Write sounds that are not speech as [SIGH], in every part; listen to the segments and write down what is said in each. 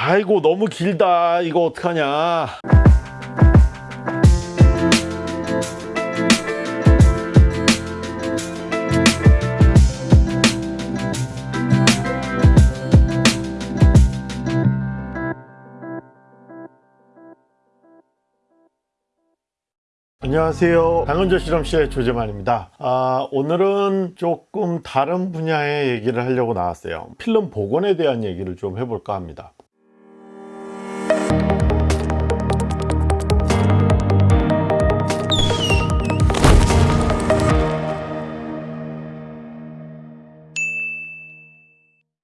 아이고 너무 길다. 이거 어떡하냐. 안녕하세요. 당근조 실험실의 조재만입니다. 아, 오늘은 조금 다른 분야의 얘기를 하려고 나왔어요. 필름 복원에 대한 얘기를 좀 해볼까 합니다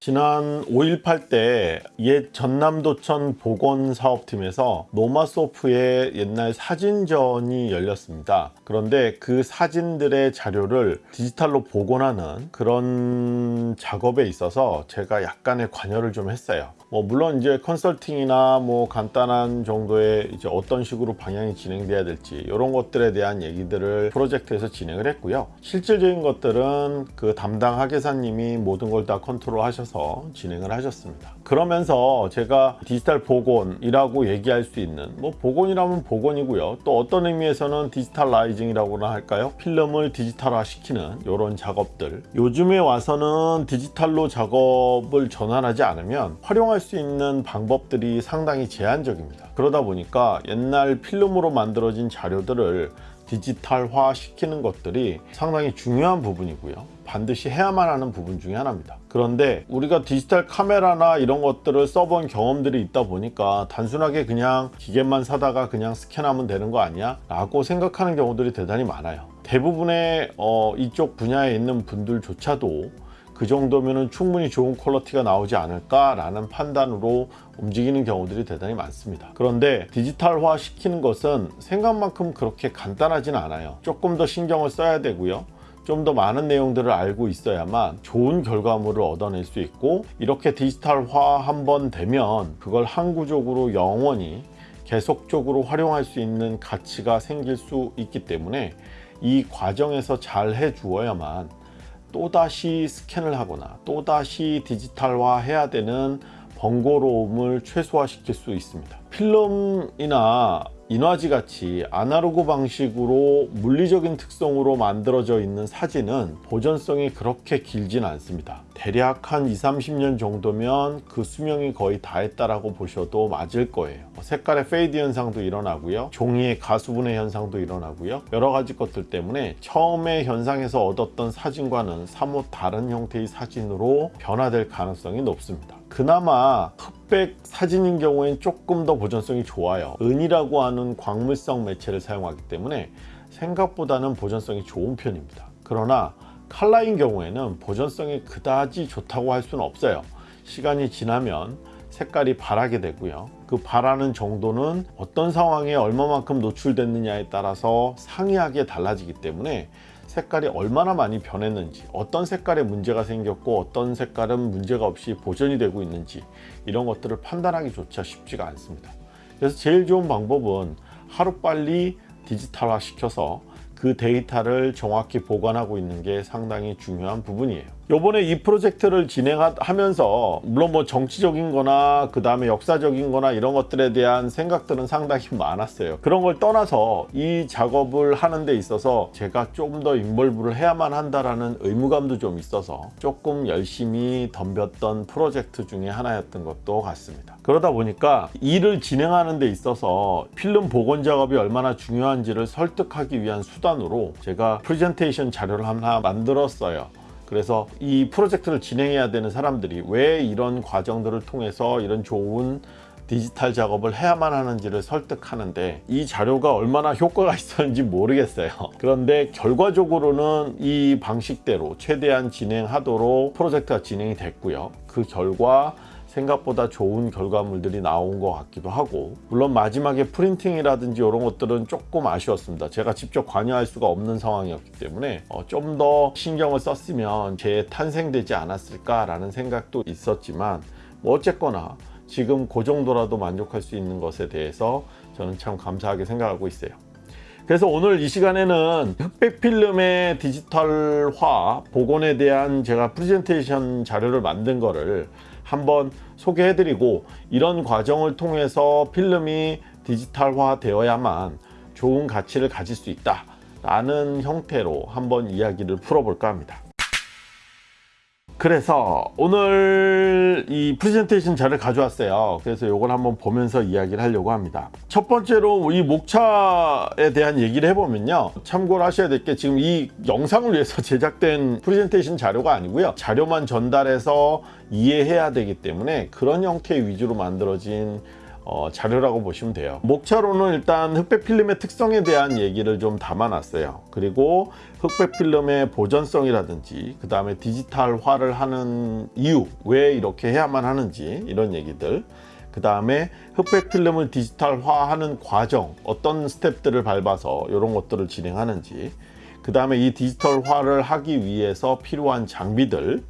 지난 5.18 때 옛 전남도청 복원사업팀에서 노먼 소프의 옛날 사진전이 열렸습니다. 그런데 그 사진들의 자료를 디지털로 복원하는 그런 작업에 있어서 제가 약간의 관여를 좀 했어요. 뭐 물론 이제 컨설팅이나 뭐 간단한 정도의 이제 어떤 식으로 방향이 진행돼야 될지 이런 것들에 대한 얘기들을 프로젝트에서 진행을 했고요. 실질적인 것들은 그 담당 학예사님이 모든 걸 다 컨트롤 하셔서 진행을 하셨습니다. 그러면서 제가 디지털 복원이라고 얘기할 수 있는 뭐 복원이라면 복원이고요. 또 어떤 의미에서는 digitalizing이라고나 할까요? 필름을 디지털화 시키는 이런 작업들 요즘에 와서는 디지털로 작업을 전환하지 않으면 활용할 수 있는 방법들이 상당히 제한적입니다. 그러다 보니까 옛날 필름으로 만들어진 자료들을 디지털화 시키는 것들이 상당히 중요한 부분이고요 반드시 해야만 하는 부분 중에 하나입니다 그런데 우리가 디지털 카메라나 이런 것들을 써본 경험들이 있다 보니까 단순하게 그냥 기계만 사다가 그냥 스캔하면 되는 거 아니야? 라고 생각하는 경우들이 대단히 많아요 대부분의 어, 이쪽 분야에 있는 분들조차도 그 정도면 충분히 좋은 퀄러티가 나오지 않을까 라는 판단으로 움직이는 경우들이 대단히 많습니다. 그런데 디지털화 시키는 것은 생각만큼 그렇게 간단하진 않아요. 조금 더 신경을 써야 되고요. 좀더 많은 내용들을 알고 있어야만 좋은 결과물을 얻어낼 수 있고 이렇게 디지털화 한번 되면 그걸 항구적으로 영원히 계속적으로 활용할 수 있는 가치가 생길 수 있기 때문에 이 과정에서 잘 해주어야만 또다시 스캔을 하거나 또다시 디지털화 해야 되는 번거로움을 최소화시킬 수 있습니다. 필름이나 인화지 같이 아날로그 방식으로 물리적인 특성으로 만들어져 있는 사진은 보존성이 그렇게 길진 않습니다 대략 한 2, 30년 정도면 그 수명이 거의 다 했다라고 보셔도 맞을 거예요. 색깔의 fade 현상도 일어나고요. 종이의 가수분해 현상도 일어나고요. 여러 가지 것들 때문에 처음에 현상에서 얻었던 사진과는 사뭇 다른 형태의 사진으로 변화될 가능성이 높습니다. 그나마 흑백 사진인 경우엔 조금 더 보존성이 좋아요. 은이라고 하는 광물성 매체를 사용하기 때문에 생각보다는 보존성이 좋은 편입니다. 그러나 칼라인 경우에는 보존성이 그다지 좋다고 할 수는 없어요. 시간이 지나면 색깔이 바라게 되고요. 그 바라는 정도는 어떤 상황에 얼마만큼 노출됐느냐에 따라서 상이하게 달라지기 때문에 색깔이 얼마나 많이 변했는지 어떤 색깔에 문제가 생겼고 어떤 색깔은 문제가 없이 보존이 되고 있는지 이런 것들을 판단하기조차 쉽지가 않습니다. 그래서 제일 좋은 방법은 하루빨리 디지털화 시켜서 그 데이터를 정확히 보관하고 있는 게 상당히 중요한 부분이에요 요번에 이 프로젝트를 진행하면서 물론 뭐 정치적인 거나 그 다음에 역사적인 거나 이런 것들에 대한 생각들은 상당히 많았어요. 그런 걸 떠나서 이 작업을 하는 데 있어서 제가 좀 더 involve를 해야만 한다라는 의무감도 좀 있어서 조금 열심히 덤볐던 프로젝트 중에 하나였던 것도 같습니다. 그러다 보니까 일을 진행하는 데 있어서 필름 복원 작업이 얼마나 중요한지를 설득하기 위한 수단으로 제가 프레젠테이션 자료를 하나 만들었어요 그래서 이 프로젝트를 진행해야 되는 사람들이 왜 이런 과정들을 통해서 이런 좋은 디지털 작업을 해야만 하는지를 설득하는데 이 자료가 얼마나 효과가 있었는지 모르겠어요. 그런데 결과적으로는 이 방식대로 최대한 진행하도록 프로젝트가 진행이 됐고요. 그 결과 생각보다 좋은 결과물들이 나온 것 같기도 하고 물론 마지막에 프린팅이라든지 이런 것들은 조금 아쉬웠습니다. 제가 직접 관여할 수가 없는 상황이었기 때문에 어, 좀 더 신경을 썼으면 제 탄생되지 않았을까 라는 생각도 있었지만 뭐 어쨌거나 지금 그 정도라도 만족할 수 있는 것에 대해서 저는 참 감사하게 생각하고 있어요. 그래서 오늘 이 시간에는 흑백 필름의 디지털화 복원에 대한 제가 프레젠테이션 자료를 만든 거를 한번 소개해드리고 이런 과정을 통해서 필름이 디지털화 되어야만 좋은 가치를 가질 수 있다 라는 형태로 한번 이야기를 풀어볼까 합니다 그래서 오늘 이 프레젠테이션 자료를 가져왔어요. 그래서 이걸 한번 보면서 이야기를 하려고 합니다. 첫 번째로 이 목차에 대한 얘기를 해보면요. 참고를 하셔야 될 게 지금 이 영상을 위해서 [LAUGHS] 제작된 프레젠테이션 자료가 아니고요. 자료만 전달해서 이해해야 되기 때문에 그런 형태 위주로 만들어진 어, 자료라고 보시면 돼요. 목차로는 일단 흑백 필름의 특성에 대한 얘기를 좀 담아놨어요. 그리고 흑백 필름의 보존성이라든지 그 다음에 디지털화를 하는 이유 왜 이렇게 해야만 하는지 이런 얘기들 그 다음에 흑백 필름을 디지털화하는 과정 어떤 스텝들을 밟아서 이런 것들을 진행하는지 그 다음에 이 디지털화를 하기 위해서 필요한 장비들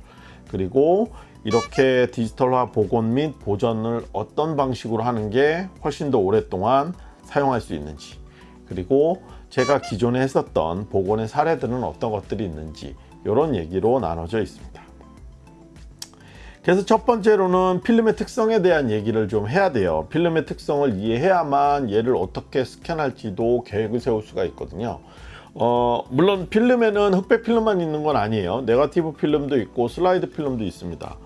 그리고 이렇게 디지털화 복원 및 보존을 어떤 방식으로 하는 게 훨씬 더 오랫동안 사용할 수 있는지 그리고 제가 기존에 했었던 복원의 사례들은 어떤 것들이 있는지 이런 얘기로 나눠져 있습니다. 그래서 첫 번째로는 필름의 특성에 대한 얘기를 좀 해야 돼요. 필름의 특성을 이해해야만 얘를 어떻게 스캔할지도 계획을 세울 수가 있거든요. 어, 물론 필름에는 흑백 필름만 있는 건 아니에요. 네가티브 필름도 있고 슬라이드 필름도 있습니다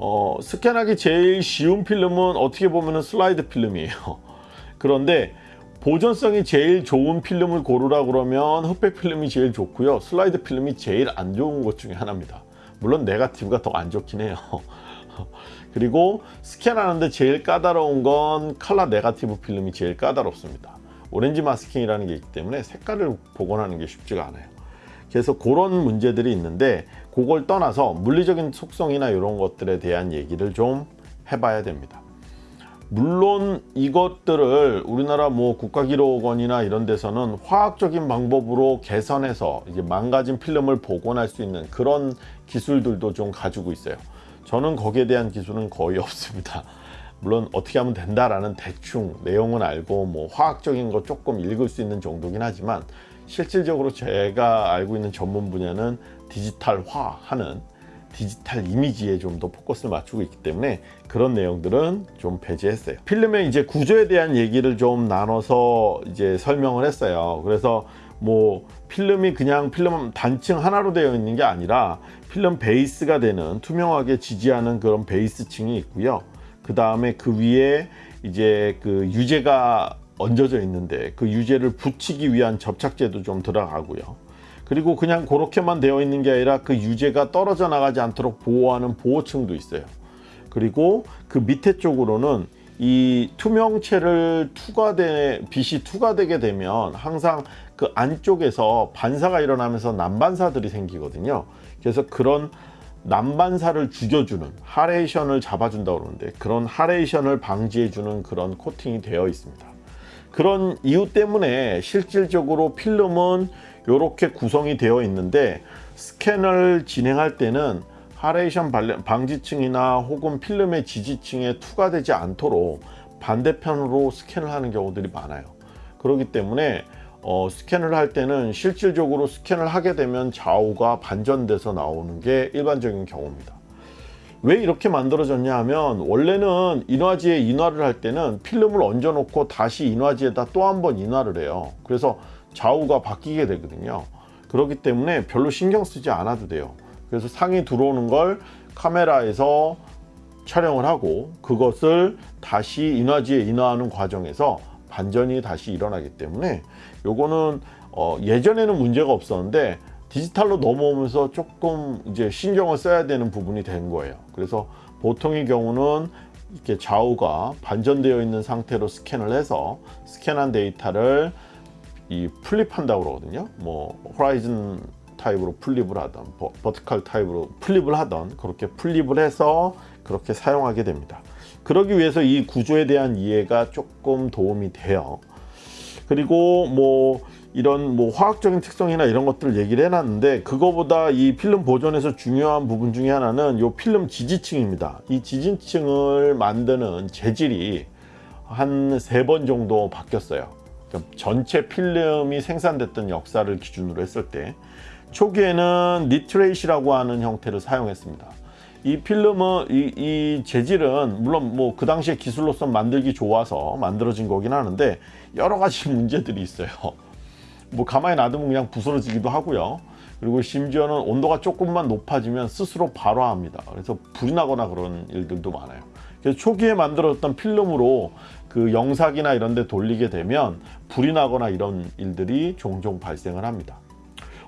어, 스캔하기 제일 쉬운 필름은 어떻게 보면 슬라이드 필름이에요. [LAUGHS] 그런데 보존성이 제일 좋은 필름을 고르라 그러면 흑백 필름이 제일 좋고요. 슬라이드 필름이 제일 안 좋은 것 중에 하나입니다. 물론 네가티브가 더 안 좋긴 해요. [LAUGHS] 그리고 스캔하는데 제일 까다로운 건 칼라 네가티브 필름이 제일 까다롭습니다. 오렌지 마스킹이라는 게 있기 때문에 색깔을 복원하는 게 쉽지가 않아요. 그래서 그런 문제들이 있는데 그걸 떠나서 물리적인 속성이나 이런 것들에 대한 얘기를 좀 해봐야 됩니다. 물론 이것들을 우리나라 뭐 국가기록원이나 이런 데서는 화학적인 방법으로 개선해서 이제 망가진 필름을 복원할 수 있는 그런 기술들도 좀 가지고 있어요. 저는 거기에 대한 기술은 거의 [LAUGHS] 없습니다. 물론 어떻게 하면 된다라는 대충 내용은 알고 뭐 화학적인 거 조금 읽을 수 있는 정도긴 하지만 실질적으로 제가 알고 있는 전문 분야는 디지털화하는 디지털 이미지에 좀 더 포커스를 맞추고 있기 때문에 그런 내용들은 좀 배제했어요. 필름의 이제 구조에 대한 얘기를 좀 나눠서 이제 설명을 했어요. 그래서 뭐 필름이 그냥 필름 단층 하나로 되어 있는 게 아니라 필름 베이스가 되는 투명하게 지지하는 그런 베이스층이 있고요. 그 다음에 그 위에 이제 그 유제가 얹어져 있는데 그 유제를 붙이기 위한 접착제도 좀 들어가고요 그리고 그냥 그렇게만 되어 있는 게 아니라 그 유제가 떨어져 나가지 않도록 보호하는 보호층도 있어요. 그리고 그 밑에 쪽으로는 이 투명체를 투과되 빛이 투과되게 되면 항상 그 안쪽에서 반사가 일어나면서 난반사들이 생기거든요. 그래서 그런 난반사를 죽여주는 하레이션을 잡아준다고 그러는데 그런 하레이션을 방지해주는 그런 코팅이 되어 있습니다. 그런 이유 때문에 실질적으로 필름은 이렇게 구성이 되어 있는데 스캔을 진행할 때는 하레이션 방지층이나 혹은 필름의 지지층에 투과되지 않도록 반대편으로 스캔을 하는 경우들이 많아요. 그렇기 때문에 어, 스캔을 할 때는 실질적으로 스캔을 하게 되면 좌우가 반전돼서 나오는 게 일반적인 경우입니다. 왜 이렇게 만들어졌냐 하면 원래는 인화지에 인화를 할 때는 필름을 얹어 놓고 다시 인화지에다 또 한 번 인화를 해요. 그래서 좌우가 바뀌게 되거든요. 그렇기 때문에 별로 신경 쓰지 않아도 돼요. 그래서 상이 들어오는 걸 카메라에서 촬영을 하고 그것을 다시 인화지에 인화하는 과정에서 반전이 다시 일어나기 때문에 요거는 어 예전에는 문제가 없었는데 디지털로 넘어오면서 조금 이제 신경을 써야 되는 부분이 된 거예요. 그래서 보통의 경우는 이렇게 좌우가 반전되어 있는 상태로 스캔을 해서 스캔한 데이터를 이 flip한다고 그러거든요. 뭐 horizon 타입으로 flip을 하던 vertical 타입으로 flip을 하던 그렇게 flip을 해서 그렇게 사용하게 됩니다. 그러기 위해서 이 구조에 대한 이해가 조금 도움이 돼요. 그리고 뭐 이런 뭐 화학적인 특성이나 이런 것들을 얘기를 해놨는데 그거보다 이 필름 보존에서 중요한 부분 중에 하나는 이 필름 지지층입니다. 이 지지층을 만드는 재질이 한 세 번 정도 바뀌었어요 전체 필름이 생산됐던 역사를 기준으로 했을 때 초기에는 니트레이시라고 하는 형태를 사용했습니다 이 필름은 이, 이 재질은 물론 뭐 그 당시에 기술로서 만들기 좋아서 만들어진 거긴 하는데 여러 가지 [LAUGHS] 문제들이 있어요. 뭐 가만히 놔두면 그냥 부스러지기도 하고요. 그리고 심지어는 온도가 조금만 높아지면 스스로 발화합니다. 그래서 불이 나거나 그런 일들도 많아요. 그래서 초기에 만들었던 필름으로 그 영상이나 이런 데 돌리게 되면 불이 나거나 이런 일들이 종종 발생을 합니다.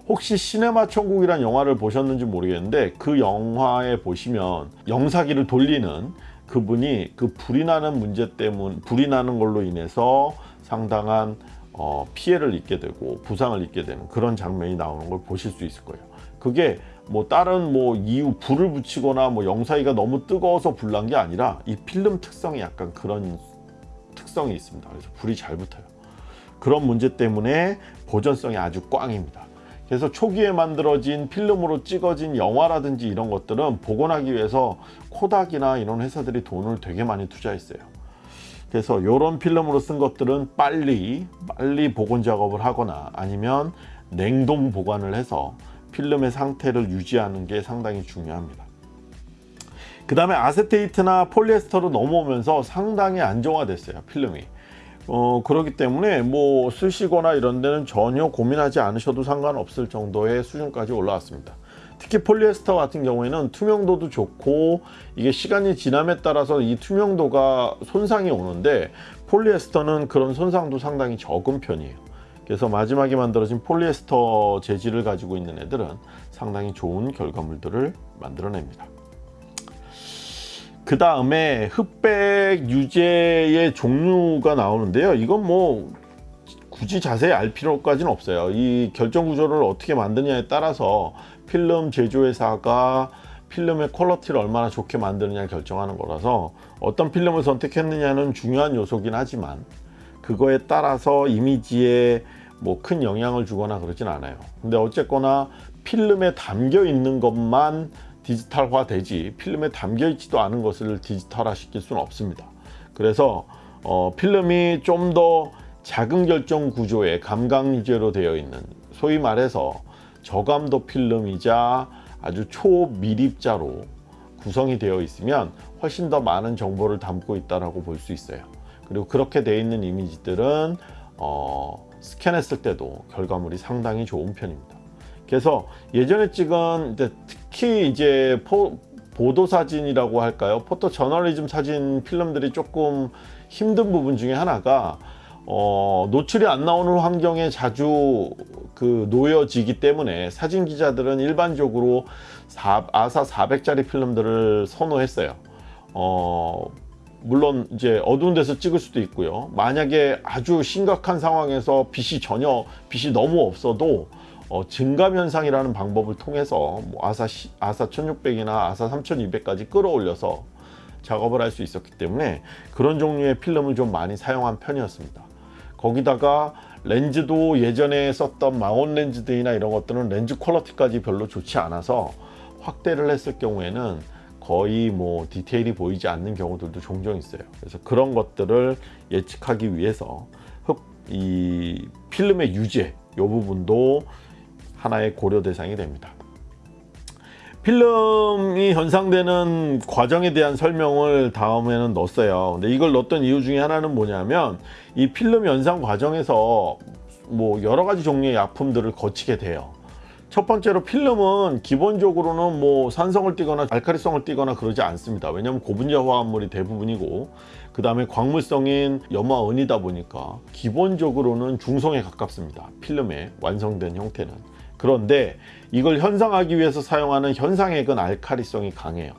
혹시 시네마 천국이란 영화를 보셨는지 모르겠는데 그 영화에 보시면 영사기를 돌리는 그분이 그 불이 나는 문제 때문 불이 나는 걸로 인해서 상당한 어, 피해를 입게 되고 부상을 입게 되는 그런 장면이 나오는 걸 보실 수 있을 거예요. 그게 뭐 다른 뭐 이유 불을 붙이거나 뭐 영사기가 너무 뜨거워서 불난 게 아니라 이 필름 특성이 약간 그런 특성이 있습니다. 그래서 불이 잘 붙어요. 그런 문제 때문에 보존성이 아주 꽝입니다. 그래서 초기에 만들어진 필름으로 찍어진 영화라든지 이런 것들은 복원하기 위해서 코닥이나 이런 회사들이 돈을 되게 많이 투자했어요. 그래서 이런 필름으로 쓴 것들은 빨리 빨리 복원 작업을 하거나 아니면 냉동 보관을 해서 필름의 상태를 유지하는 게 상당히 중요합니다. 그 다음에 아세테이트나 폴리에스터로 넘어오면서 상당히 안정화됐어요 필름이. 어, 그렇기 때문에 뭐 쓰시거나 이런 데는 전혀 고민하지 않으셔도 상관없을 정도의 수준까지 올라왔습니다. 특히 폴리에스터 같은 경우에는 투명도도 좋고 이게 시간이 지남에 따라서 이 투명도가 손상이 오는데 폴리에스터는 그런 손상도 상당히 적은 편이에요. 그래서 마지막에 만들어진 폴리에스터 재질을 가지고 있는 애들은 상당히 좋은 결과물들을 만들어냅니다 그 다음에 흑백 유제의 종류가 나오는데요. 이건 뭐 굳이 자세히 알 필요까지는 없어요. 이 결정 구조를 어떻게 만드냐에 따라서 필름 제조회사가 필름의 퀄러티를 얼마나 좋게 만드느냐 결정하는 거라서 어떤 필름을 선택했느냐는 중요한 요소긴 하지만 그거에 따라서 이미지에 뭐 큰 영향을 주거나 그러진 않아요. 근데 어쨌거나 필름에 담겨 있는 것만 디지털화 되지 필름에 담겨 있지도 않은 것을 디지털화 시킬 수는 없습니다. 그래서 어, 필름이 좀 더 작은 결정 구조의 감각 유제로 되어 있는 소위 말해서 저감도 필름이자 아주 초미립자로 구성이 되어 있으면 훨씬 더 많은 정보를 담고 있다고 볼 수 있어요. 그리고 그렇게 되어 있는 이미지들은 어, 스캔했을 때도 결과물이 상당히 좋은 편입니다. 그래서 예전에 찍은 이제 특히 이제 포, 보도 사진이라고 할까요? 포토 저널리즘 사진 필름들이 조금 힘든 부분 중에 하나가 어, 노출이 안 나오는 환경에 자주 그 놓여지기 때문에 사진 기자들은 일반적으로 4, 아사 400짜리 필름들을 선호했어요. 어, 물론 이제 어두운 데서 찍을 수도 있고요. 만약에 아주 심각한 상황에서 빛이 전혀 빛이 너무 없어도 어, 증감 현상이라는 방법을 통해서 뭐 아사, 아사 1600이나 아사 3200까지 끌어올려서 작업을 할 수 있었기 때문에 그런 종류의 필름을 좀 많이 사용한 편이었습니다. 거기다가 렌즈도 예전에 썼던 망원 렌즈들이나 이런 것들은 렌즈 퀄러티까지 별로 좋지 않아서 확대를 했을 경우에는 거의 뭐 디테일이 보이지 않는 경우들도 종종 있어요. 그래서 그런 것들을 예측하기 위해서 흡, 이 필름의 유제 이 부분도 하나의 고려 대상이 됩니다. 필름이 현상되는 과정에 대한 설명을 다음에는 넣었어요. 근데 이걸 넣었던 이유 중에 하나는 뭐냐면 이 필름 연상 과정에서 뭐 여러 가지 종류의 약품들을 거치게 돼요. 첫 번째로 필름은 기본적으로는 뭐 산성을 띠거나 알카리성을 띠거나 그러지 않습니다. 왜냐하면 고분자 화합물이 대부분이고 그 다음에 광물성인 염화은이다 보니까 기본적으로는 중성에 가깝습니다. 필름의 완성된 형태는. 그런데 이걸 현상하기 위해서 사용하는 현상액은 알카리성이 강해요.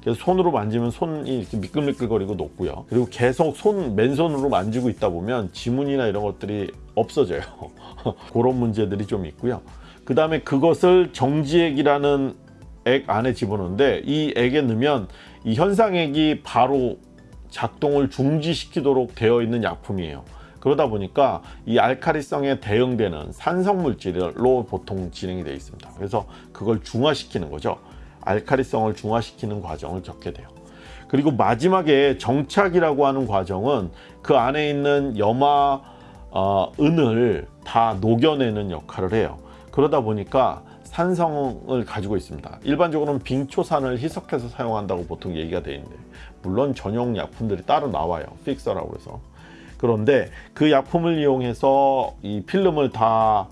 그래서 손으로 만지면 손이 이렇게 미끌미끌거리고 녹고요. 그리고 계속 손 맨손으로 만지고 있다 보면 지문이나 이런 것들이 없어져요. [LAUGHS] 그런 문제들이 좀 있고요. 그 다음에 그것을 정지액이라는 액 안에 집어넣는데 이 액에 넣으면 이 현상액이 바로 작동을 중지시키도록 되어 있는 약품이에요 그러다 보니까 이 알카리성에 대응되는 산성물질로 보통 진행이 되어 있습니다 그래서 그걸 중화시키는 거죠 알카리성을 중화시키는 과정을 겪게 돼요 그리고 마지막에 정착이라고 하는 과정은 그 안에 있는 염화 어, 은을 다 녹여내는 역할을 해요 그러다 보니까 산성을 가지고 있습니다. 일반적으로는 빙초산을 희석해서 사용한다고 보통 얘기가 되어 있는데 물론 전용 약품들이 따로 나와요. 픽서라고 해서. 그런데 그 약품을 이용해서 이 필름을 다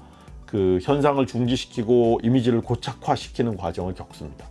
그 현상을 중지시키고 이미지를 고착화시키는 과정을 겪습니다.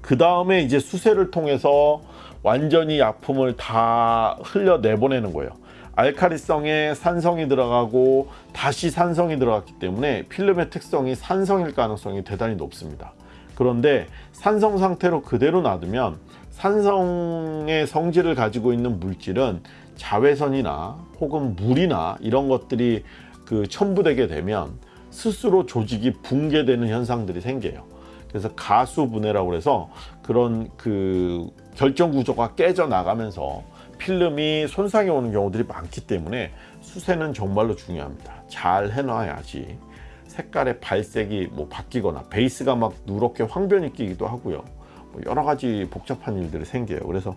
그 다음에 이제 수세를 통해서 완전히 약품을 다 흘려 내보내는 거예요. 알카리성에 산성이 들어가고 다시 산성이 들어갔기 때문에 필름의 특성이 산성일 가능성이 대단히 높습니다. 그런데 산성 상태로 그대로 놔두면 산성의 성질을 가지고 있는 물질은 자외선이나 혹은 물이나 이런 것들이 그 첨부되게 되면 스스로 조직이 붕괴되는 현상들이 생겨요. 그래서 가수 분해라고 해서 그런 그 결정 구조가 깨져 나가면서 필름이 손상이 오는 경우들이 많기 때문에 수세는 정말로 중요합니다. 잘 해놔야지 색깔의 발색이 뭐 바뀌거나 베이스가 막 누렇게 황변이 끼기도 하고요. 뭐 여러 가지 복잡한 일들이 생겨요. 그래서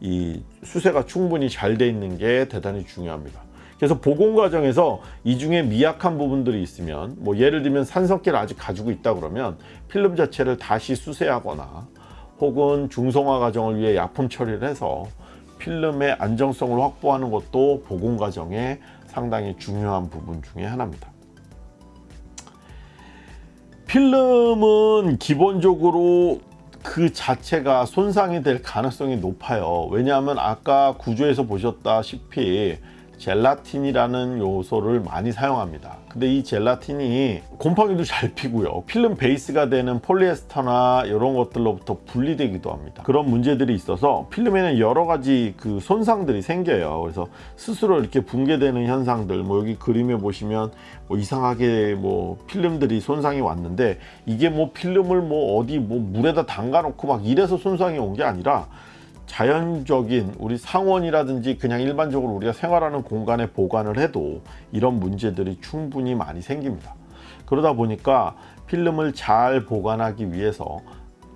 이 수세가 충분히 잘 돼 있는 게 대단히 중요합니다. 그래서 복원 과정에서 이 중에 미약한 부분들이 있으면 뭐 예를 들면 산성기를 아직 가지고 있다 그러면 필름 자체를 다시 수세하거나 혹은 중성화 과정을 위해 약품 처리를 해서 필름의 안정성을 확보하는 것도 복원 과정에 상당히 중요한 부분 중에 하나입니다. 필름은 기본적으로 그 자체가 손상이 될 가능성이 높아요. 왜냐하면 아까 구조에서 보셨다시피 젤라틴이라는 요소를 많이 사용합니다. 근데 이 젤라틴이 곰팡이도 잘 피고요. 필름 베이스가 되는 폴리에스터나 이런 것들로부터 분리되기도 합니다. 그런 문제들이 있어서 필름에는 여러 가지 그 손상들이 생겨요. 그래서 스스로 이렇게 붕괴되는 현상들 뭐 여기 그림에 보시면 뭐 이상하게 뭐 필름들이 손상이 왔는데 이게 뭐 필름을 뭐 어디 뭐 물에다 담가 놓고 막 이래서 손상이 온 게 아니라 자연적인 우리 상원이라든지 그냥 일반적으로 우리가 생활하는 공간에 보관을 해도 이런 문제들이 충분히 많이 생깁니다. 그러다 보니까 필름을 잘 보관하기 위해서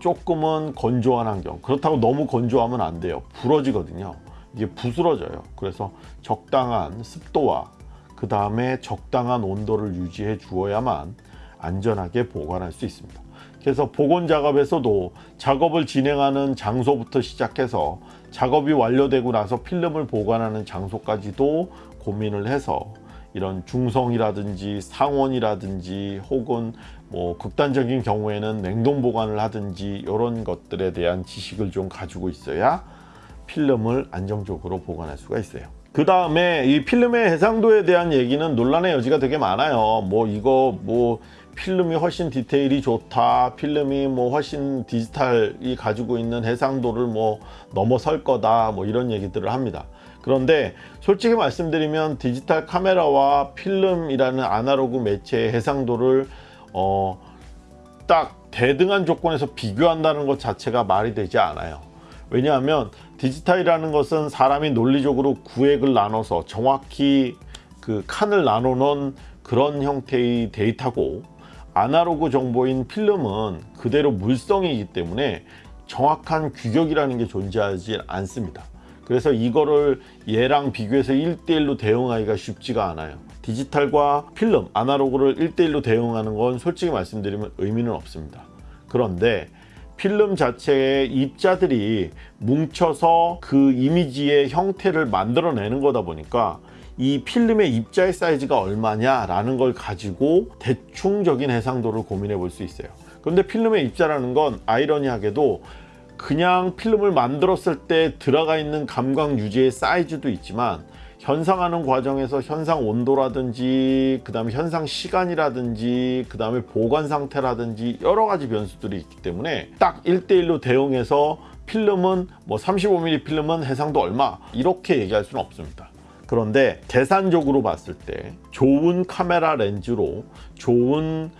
조금은 건조한 환경 그렇다고 너무 건조하면 안 돼요. 부러지거든요. 이게 부스러져요. 그래서 적당한 습도와 그 다음에 적당한 온도를 유지해 주어야만 안전하게 보관할 수 있습니다 그래서 복원 작업에서도 작업을 진행하는 장소부터 시작해서 작업이 완료되고 나서 필름을 보관하는 장소까지도 고민을 해서 이런 중성이라든지 상온이라든지 혹은 뭐 극단적인 경우에는 냉동 보관을 하든지 이런 것들에 대한 지식을 좀 가지고 있어야 필름을 안정적으로 보관할 수가 있어요. 그 다음에 이 필름의 해상도에 대한 얘기는 논란의 여지가 되게 많아요. 뭐 이거 뭐 필름이 훨씬 디테일이 좋다. 필름이 뭐 훨씬 디지털이 가지고 있는 해상도를 뭐 넘어설 거다. 뭐 이런 얘기들을 합니다. 그런데 솔직히 말씀드리면 디지털 카메라와 필름이라는 아날로그 매체의 해상도를 어, 딱 대등한 조건에서 비교한다는 것 자체가 말이 되지 않아요. 왜냐하면 디지털이라는 것은 사람이 논리적으로 구획을 나눠서 정확히 그 칸을 놓은 그런 형태의 데이터고 아날로그 정보인 필름은 그대로 물성이기 때문에 정확한 규격이라는 게 존재하지 않습니다. 그래서 이거를 얘랑 비교해서 1대1로 대응하기가 쉽지가 않아요. 디지털과 필름, 아날로그를 1대1로 대응하는 건 솔직히 말씀드리면 의미는 없습니다. 그런데 필름 자체의 입자들이 뭉쳐서 그 이미지의 형태를 만들어내는 거다 보니까 이 필름의 입자의 사이즈가 얼마냐 라는 걸 가지고 대충적인 해상도를 고민해 볼 수 있어요. 그런데 필름의 입자라는 건 아이러니하게도 그냥 필름을 만들었을 때 들어가 있는 감광 유지의 사이즈도 있지만 현상하는 과정에서 현상 온도라든지 그 다음에 현상 시간이라든지 그 다음에 보관 상태라든지 여러 가지 변수들이 있기 때문에 딱 1대1로 대응해서 필름은 뭐 35mm 필름은 해상도 얼마 이렇게 얘기할 수는 없습니다 그런데 계산적으로 봤을 때 좋은 카메라 렌즈로 좋은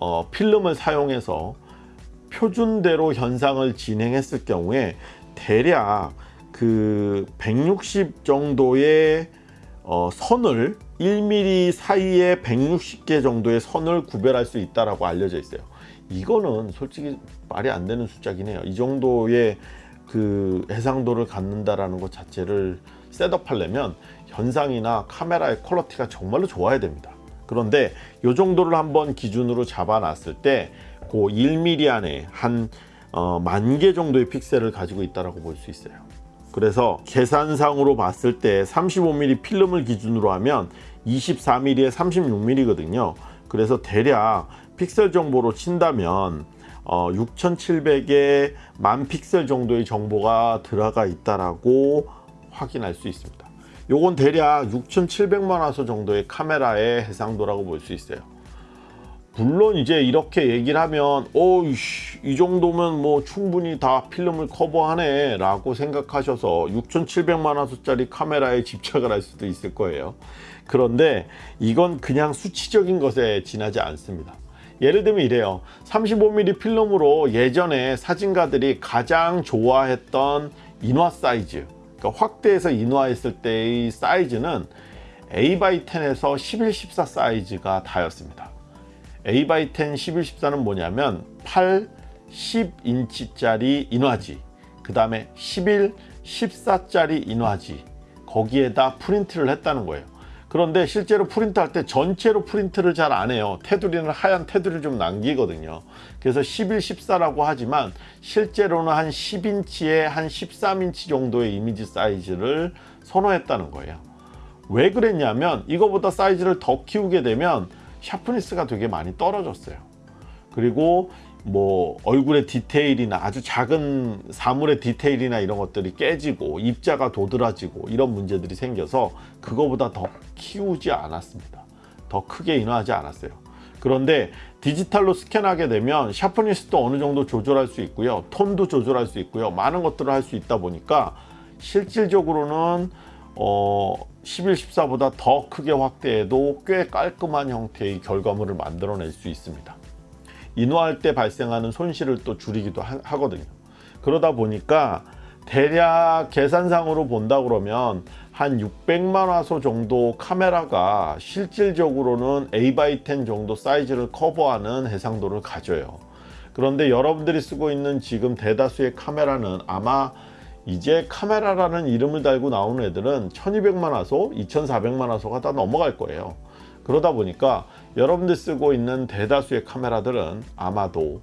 어, 필름을 사용해서 표준대로 현상을 진행했을 경우에 대략 그 160 정도의 어, 선을 1mm 사이에 160개 정도의 선을 구별할 수 있다고 알려져 있어요. 이거는 솔직히 말이 안 되는 숫자긴 해요. 이 정도의 그 해상도를 갖는다라는 것 자체를 셋업하려면 현상이나 카메라의 퀄러티가 정말로 좋아야 됩니다 그런데 이 정도를 한번 기준으로 잡아놨을 때 그 1mm 안에 한 어, 만개 정도의 픽셀을 가지고 있다고 볼수 있어요. 그래서 계산상으로 봤을 때 35mm 필름을 기준으로 하면 24mm에 36mm거든요. 그래서 대략 픽셀 정보로 친다면 어, 6700에 만 픽셀 정도의 정보가 들어가 있다라고 확인할 수 있습니다. 요건 대략 6700만 화소 정도의 카메라의 해상도라고 볼 수 있어요. 물론 이제 이렇게 얘기를 하면 어이 정도면 뭐 충분히 다 필름을 커버하네 라고 생각하셔서 6700만 화소짜리 카메라에 집착을 할 수도 있을 거예요. 그런데 이건 그냥 수치적인 것에 지나지 않습니다. 예를 들면 이래요. 35mm 필름으로 예전에 사진가들이 가장 좋아했던 인화 사이즈 그러니까 확대해서 인화했을 때의 사이즈는 A10에서 11, 14 사이즈가 다였습니다. A10 11, 14는 뭐냐면 8, 10인치짜리 인화지 그 다음에 11, 14짜리 인화지 거기에다 프린트를 했다는 거예요 그런데 실제로 프린트할 때 전체로 프린트를 잘 안 해요. 테두리는 하얀 테두리를 좀 남기거든요. 그래서 11, 14라고 하지만 실제로는 한 10인치에 한 13인치 정도의 이미지 사이즈를 선호했다는 거예요. 왜 그랬냐면 이거보다 사이즈를 더 키우게 되면 sharpness가 되게 많이 떨어졌어요. 그리고 뭐 얼굴의 디테일이나 아주 작은 사물의 디테일이나 이런 것들이 깨지고 입자가 도드라지고 이런 문제들이 생겨서 그거보다 더 키우지 않았습니다. 더 크게 인화하지 않았어요. 그런데 디지털로 스캔하게 되면 sharpness도 어느 정도 조절할 수 있고요. 톤도 조절할 수 있고요. 많은 것들을 할 수 있다 보니까 실질적으로는 어 11, 14보다 더 크게 확대해도 꽤 깔끔한 형태의 결과물을 만들어낼 수 있습니다. 인화할 때 발생하는 손실을 또 줄이기도 하, 거든요 그러다 보니까 대략 계산상으로 본다 그러면 한 600만 화소 정도 카메라가 실질적으로는 A10 정도 사이즈를 커버하는 해상도를 가져요. 그런데 여러분들이 쓰고 있는 지금 대다수의 카메라는 아마 이제 카메라라는 이름을 달고 나오는 애들은 1200만 화소, 2400만 화소가 다 넘어갈 거예요. 그러다 보니까 여러분들 쓰고 있는 대다수의 카메라들은 아마도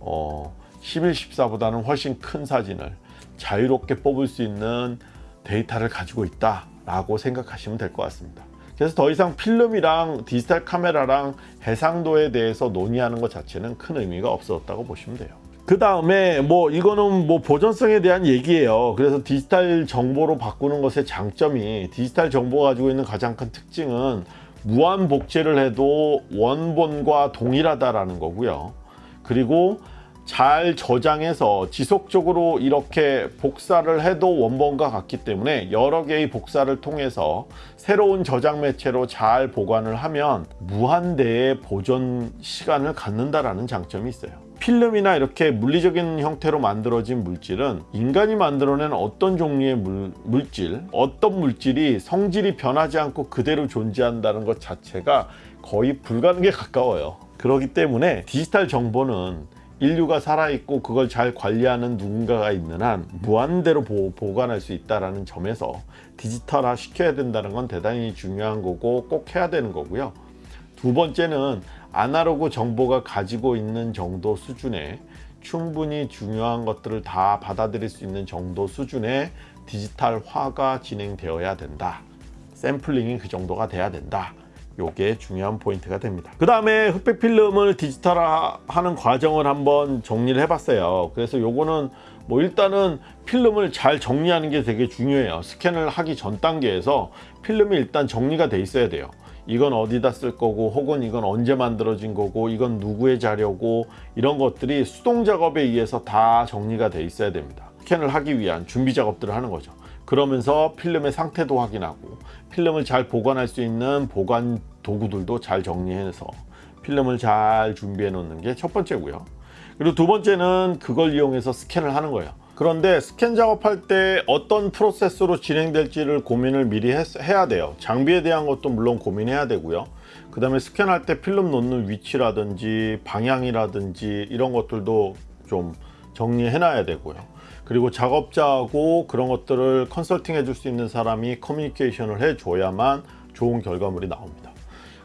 어, 11, 14보다는 훨씬 큰 사진을 자유롭게 뽑을 수 있는 데이터를 가지고 있다 라고 생각하시면 될 것 같습니다. 그래서 더 이상 필름이랑 디지털 카메라랑 해상도에 대해서 논의하는 것 자체는 큰 의미가 없었다고 보시면 돼요. 그 다음에 뭐 이거는 뭐 보존성에 대한 얘기예요 그래서 디지털 정보로 바꾸는 것의 장점이 디지털 정보가 가지고 있는 가장 큰 특징은 무한 복제를 해도 원본과 동일하다라는 거고요. 그리고 잘 저장해서 지속적으로 이렇게 복사를 해도 원본과 같기 때문에 여러 개의 복사를 통해서 새로운 저장 매체로 잘 보관을 하면 무한대의 보존 시간을 갖는다라는 장점이 있어요 필름이나 이렇게 물리적인 형태로 만들어진 물질은 인간이 만들어낸 어떤 종류의 물, 물질 어떤 물질이 성질이 변하지 않고 그대로 존재한다는 것 자체가 거의 불가능에 가까워요. 그렇기 때문에 디지털 정보는 인류가 살아있고 그걸 잘 관리하는 누군가가 있는 한 무한대로 보, 보관할 수 있다는 점에서 디지털화 시켜야 된다는 건 대단히 중요한 거고 꼭 해야 되는 거고요. 두 번째는 아날로그 정보가 가지고 있는 정도 수준의 충분히 중요한 것들을 다 받아들일 수 있는 정도 수준의 디지털화가 진행되어야 된다. 샘플링이 그 정도가 돼야 된다. 요게 중요한 포인트가 됩니다. 그 다음에 흑백 필름을 디지털화하는 과정을 한번 정리를 해봤어요. 그래서 요거는 뭐 일단은 필름을 잘 정리하는 게 되게 중요해요. 스캔을 하기 전 단계에서 필름이 일단 정리가 돼 있어야 돼요 이건 어디다 쓸 거고 혹은 이건 언제 만들어진 거고 이건 누구의 자료고 이런 것들이 수동 작업에 의해서 다 정리가 돼 있어야 됩니다. 스캔을 하기 위한 준비 작업들을 하는 거죠. 그러면서 필름의 상태도 확인하고 필름을 잘 보관할 수 있는 보관 도구들도 잘 정리해서 필름을 잘 준비해 놓는 게 첫 번째고요. 그리고 두 번째는 그걸 이용해서 스캔을 하는 거예요 그런데 스캔 작업할 때 어떤 프로세스로 진행될지를 고민을 미리 했, 해야 돼요. 장비에 대한 것도 물론 고민해야 되고요. 그 다음에 스캔할 때 필름 놓는 위치라든지 방향이라든지 이런 것들도 좀 정리해 놔야 되고요. 그리고 작업자하고 그런 것들을 컨설팅 해줄 수 있는 사람이 커뮤니케이션을 해 줘야만 좋은 결과물이 나옵니다.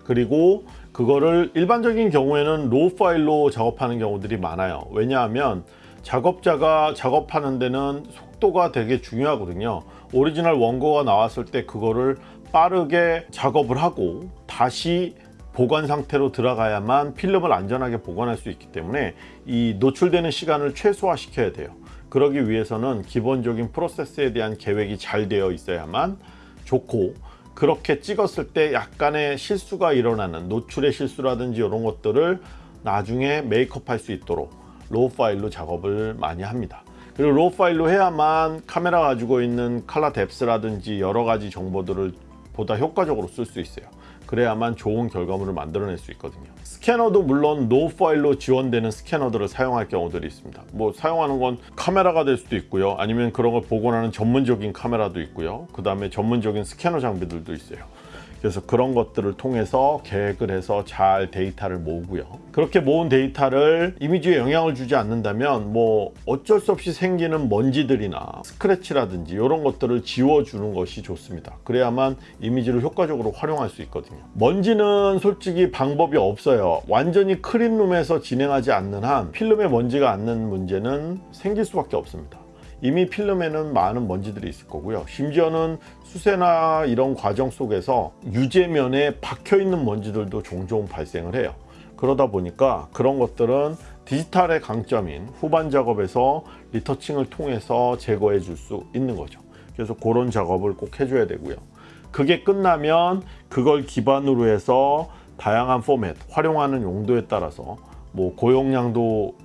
그리고 그거를 일반적인 경우에는 raw 파일로 작업하는 경우들이 많아요. 왜냐하면 작업자가 작업하는 데는 속도가 되게 중요하거든요. 오리지널 원고가 나왔을 때 그거를 빠르게 작업을 하고 다시 보관 상태로 들어가야만 필름을 안전하게 보관할 수 있기 때문에 이 노출되는 시간을 최소화 시켜야 돼요. 그러기 위해서는 기본적인 프로세스에 대한 계획이 잘 되어 있어야만 좋고 그렇게 찍었을 때 약간의 실수가 일어나는 노출의 실수라든지 이런 것들을 나중에 메이크업 할 수 있도록 raw 파일로 작업을 많이 합니다. 그리고 raw 파일로 해야만 카메라 가지고 있는 칼라 뎁스라든지 여러 가지 정보들을 보다 효과적으로 쓸 수 있어요. 그래야만 좋은 결과물을 만들어낼 수 있거든요. 스캐너도 물론 노 파일로 지원되는 스캐너들을 사용할 경우들이 있습니다. 뭐 사용하는 건 카메라가 될 수도 있고요. 아니면 그런 걸 복원하는 전문적인 카메라도 있고요. 그 다음에 전문적인 스캐너 장비들도 있어요 그래서 그런 것들을 통해서 계획을 해서 잘 데이터를 모으고요. 그렇게 모은 데이터를 이미지에 영향을 주지 않는다면 뭐 어쩔 수 없이 생기는 먼지들이나 스크래치라든지 이런 것들을 지워주는 것이 좋습니다. 그래야만 이미지를 효과적으로 활용할 수 있거든요. 먼지는 솔직히 방법이 없어요. 완전히 클린룸에서 진행하지 않는 한 필름에 먼지가 앉는 문제는 생길 수밖에 없습니다 이미 필름에는 많은 먼지들이 있을 거고요. 심지어는 수세나 이런 과정 속에서 유제면에 박혀 있는 먼지들도 종종 발생을 해요. 그러다 보니까 그런 것들은 디지털의 강점인 후반 작업에서 리터칭을 통해서 제거해 줄 수 있는 거죠. 그래서 그런 작업을 꼭 해줘야 되고요. 그게 끝나면 그걸 기반으로 해서 다양한 포맷 활용하는 용도에 따라서 뭐 고용량도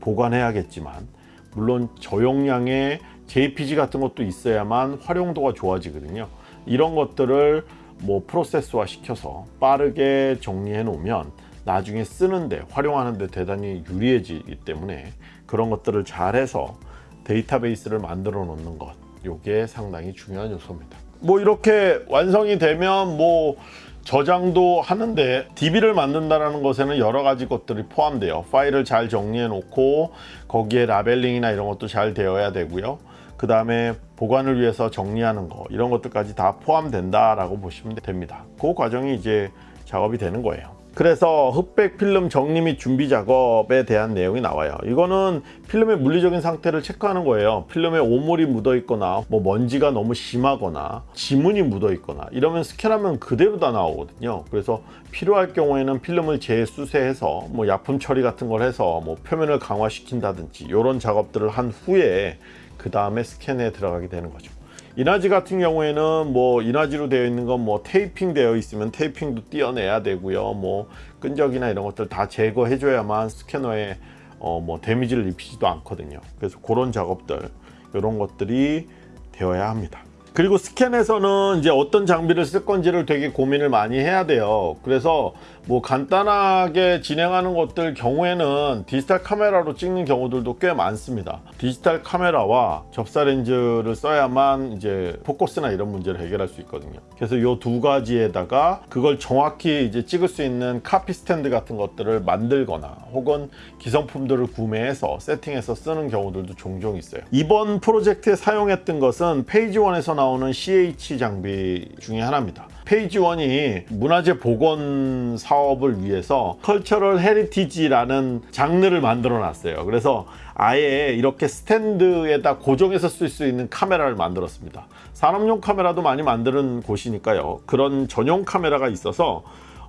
보관해야겠지만 물론 저용량의 JPG 같은 것도 있어야만 활용도가 좋아지거든요. 이런 것들을 뭐 프로세스화 시켜서 빠르게 정리해 놓으면 나중에 쓰는데 활용하는데 대단히 유리해지기 때문에 그런 것들을 잘해서 데이터베이스를 만들어 놓는 것 이게 상당히 중요한 요소입니다. 뭐 이렇게 완성이 되면 뭐 저장도 하는데 DB를 만든다는 것에는 여러 가지 것들이 포함돼요. 파일을 잘 정리해 놓고 거기에 라벨링이나 이런 것도 잘 되어야 되고요. 그 다음에 보관을 위해서 정리하는 거 이런 것들까지 다 포함된다 라고 보시면 됩니다. 그 과정이 이제 작업이 되는 거예요 그래서 흑백 필름 정리 및 준비 작업에 대한 내용이 나와요. 이거는 필름의 물리적인 상태를 체크하는 거예요. 필름에 오물이 묻어 있거나 뭐 먼지가 너무 심하거나 지문이 묻어 있거나 이러면 스캔하면 그대로 다 나오거든요. 그래서 필요할 경우에는 필름을 재수세해서 뭐 약품 처리 같은 걸 해서 뭐 표면을 강화시킨다든지 이런 작업들을 한 후에 그 다음에 스캔에 들어가게 되는 거죠 이나지 같은 경우에는 뭐 이나지로 되어 있는 건 뭐 테이핑 되어 있으면 테이핑도 띄어내야 되고요. 뭐 끈적이나 이런 것들 다 제거해 줘야만 스캐너에 어 뭐 데미지를 입히지도 않거든요. 그래서 그런 작업들 이런 것들이 되어야 합니다 그리고 스캔에서는 이제 어떤 장비를 쓸 건지를 되게 고민을 많이 해야 돼요. 그래서 뭐 간단하게 진행하는 것들 경우에는 디지털 카메라로 찍는 경우들도 꽤 많습니다. 디지털 카메라와 접사 렌즈를 써야만 이제 포커스나 이런 문제를 해결할 수 있거든요 그래서 이 두 가지에다가 그걸 정확히 이제 찍을 수 있는 copy stand 같은 것들을 만들거나 혹은 기성품들을 구매해서 세팅해서 쓰는 경우들도 종종 있어요. 이번 프로젝트에 사용했던 것은 Phase One에서 나오는 CH 장비 중에 하나입니다. Phase One이 문화재 복원 사업을 위해서 cultural heritage라는 장르를 만들어 놨어요. 그래서 아예 이렇게 스탠드에다 고정해서 쓸 수 있는 카메라를 만들었습니다. 산업용 카메라도 많이 만드는 곳이니까요. 그런 전용 카메라가 있어서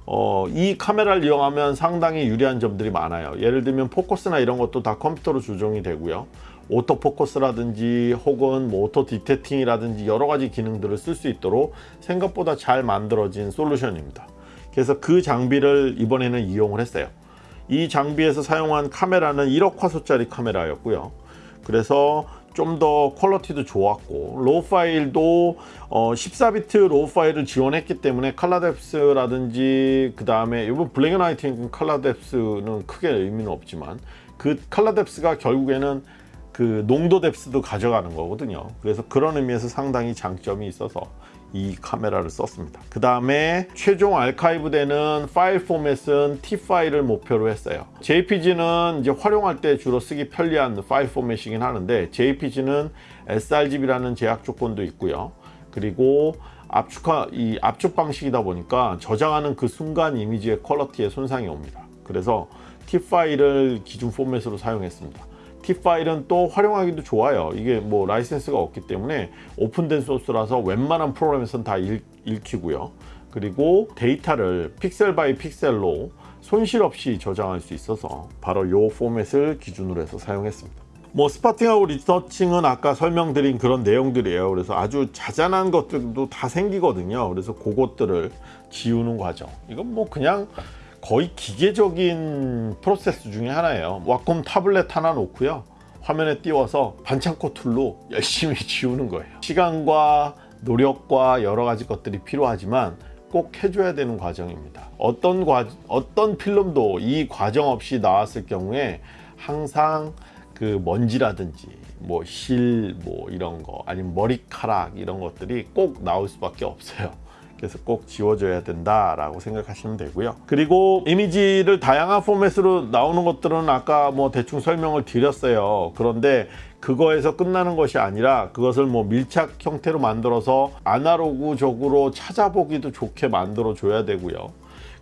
어, 이 카메라를 이용하면 상당히 유리한 점들이 많아요. 예를 들면 포커스나 이런 것도 다 컴퓨터로 조정이 되고요. autofocus라든지 혹은 뭐 auto detecting이라든지 여러 가지 기능들을 쓸 수 있도록 생각보다 잘 만들어진 솔루션입니다. 그래서 그 장비를 이번에는 이용을 했어요 이 장비에서 사용한 카메라는 1억 화소짜리 카메라였고요. 그래서 좀 더 quality도 좋았고 raw 파일도 어 14비트 raw 파일을 지원했기 때문에 칼라뎁스라든지 그 다음에 이번 블랙 앤 화이트 칼라뎁스는 크게 의미는 없지만 그 칼라뎁스가 결국에는 그 농도 depth도 가져가는 거거든요. 그래서 그런 의미에서 상당히 장점이 있어서 이 카메라를 썼습니다 그 다음에 최종 알카이브 되는 파일 포맷은 TIFF 파일을 목표로 했어요 JPG는 이제 활용할 때 주로 쓰기 편리한 파일 포맷이긴 하는데 JPG는 sRGB라는 제약 조건도 있고요 그리고 압축하 이 압축 방식이다 보니까 저장하는 그 순간 이미지의 quality에 손상이 옵니다. 그래서 TIFF 파일을 기준 포맷으로 사용했습니다. TIFF 파일은 또 활용하기도 좋아요. 이게 뭐 라이센스가 없기 때문에 오픈된 소스라서 웬만한 프로그램에서는 다 읽, 읽히고요. 그리고 데이터를 pixel by pixel로 손실 없이 저장할 수 있어서 바로 이 포맷을 기준으로 해서 사용했습니다. 뭐 spotting하고 retouching은 아까 설명드린 그런 내용들이에요. 그래서 아주 자잘한 것들도 다 생기거든요. 그래서 그것들을 지우는 과정. 이건 뭐 그냥 거의 기계적인 프로세스 중에 하나예요. Wacom 타블렛 하나 놓고요. 화면에 띄워서 반창고 tool로 열심히 [LAUGHS] 지우는 거예요. 시간과 노력과 여러 가지 것들이 필요하지만 꼭 해줘야 되는 과정입니다. 어떤 과, 어떤 필름도 이 과정 없이 나왔을 경우에 항상 그 먼지라든지 뭐 실뭐 이런 거 아니면 머리카락 이런 것들이 꼭 나올 수밖에 없어요. 그래서 꼭 지워줘야 된다라고 생각하시면 되고요. 그리고 이미지를 다양한 포맷으로 나오는 것들은 아까 뭐 대충 설명을 드렸어요. 그런데 그거에서 끝나는 것이 아니라 그것을 뭐 밀착 형태로 만들어서 아날로그적으로 찾아보기도 좋게 만들어 줘야 되고요.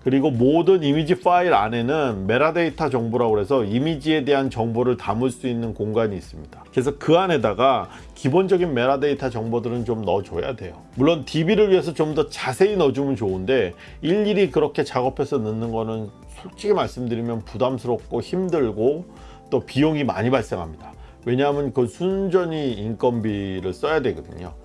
그리고 모든 이미지 파일 안에는 메타데이터 정보라고 해서 이미지에 대한 정보를 담을 수 있는 공간이 있습니다. 그래서 그 안에다가 기본적인 메타데이터 정보들은 좀 넣어줘야 돼요. 물론 DB를 위해서 좀 더 자세히 넣어주면 좋은데 일일이 그렇게 작업해서 넣는 거는 솔직히 말씀드리면 부담스럽고 힘들고 또 비용이 많이 발생합니다. 왜냐하면 그 순전히 인건비를 써야 되거든요.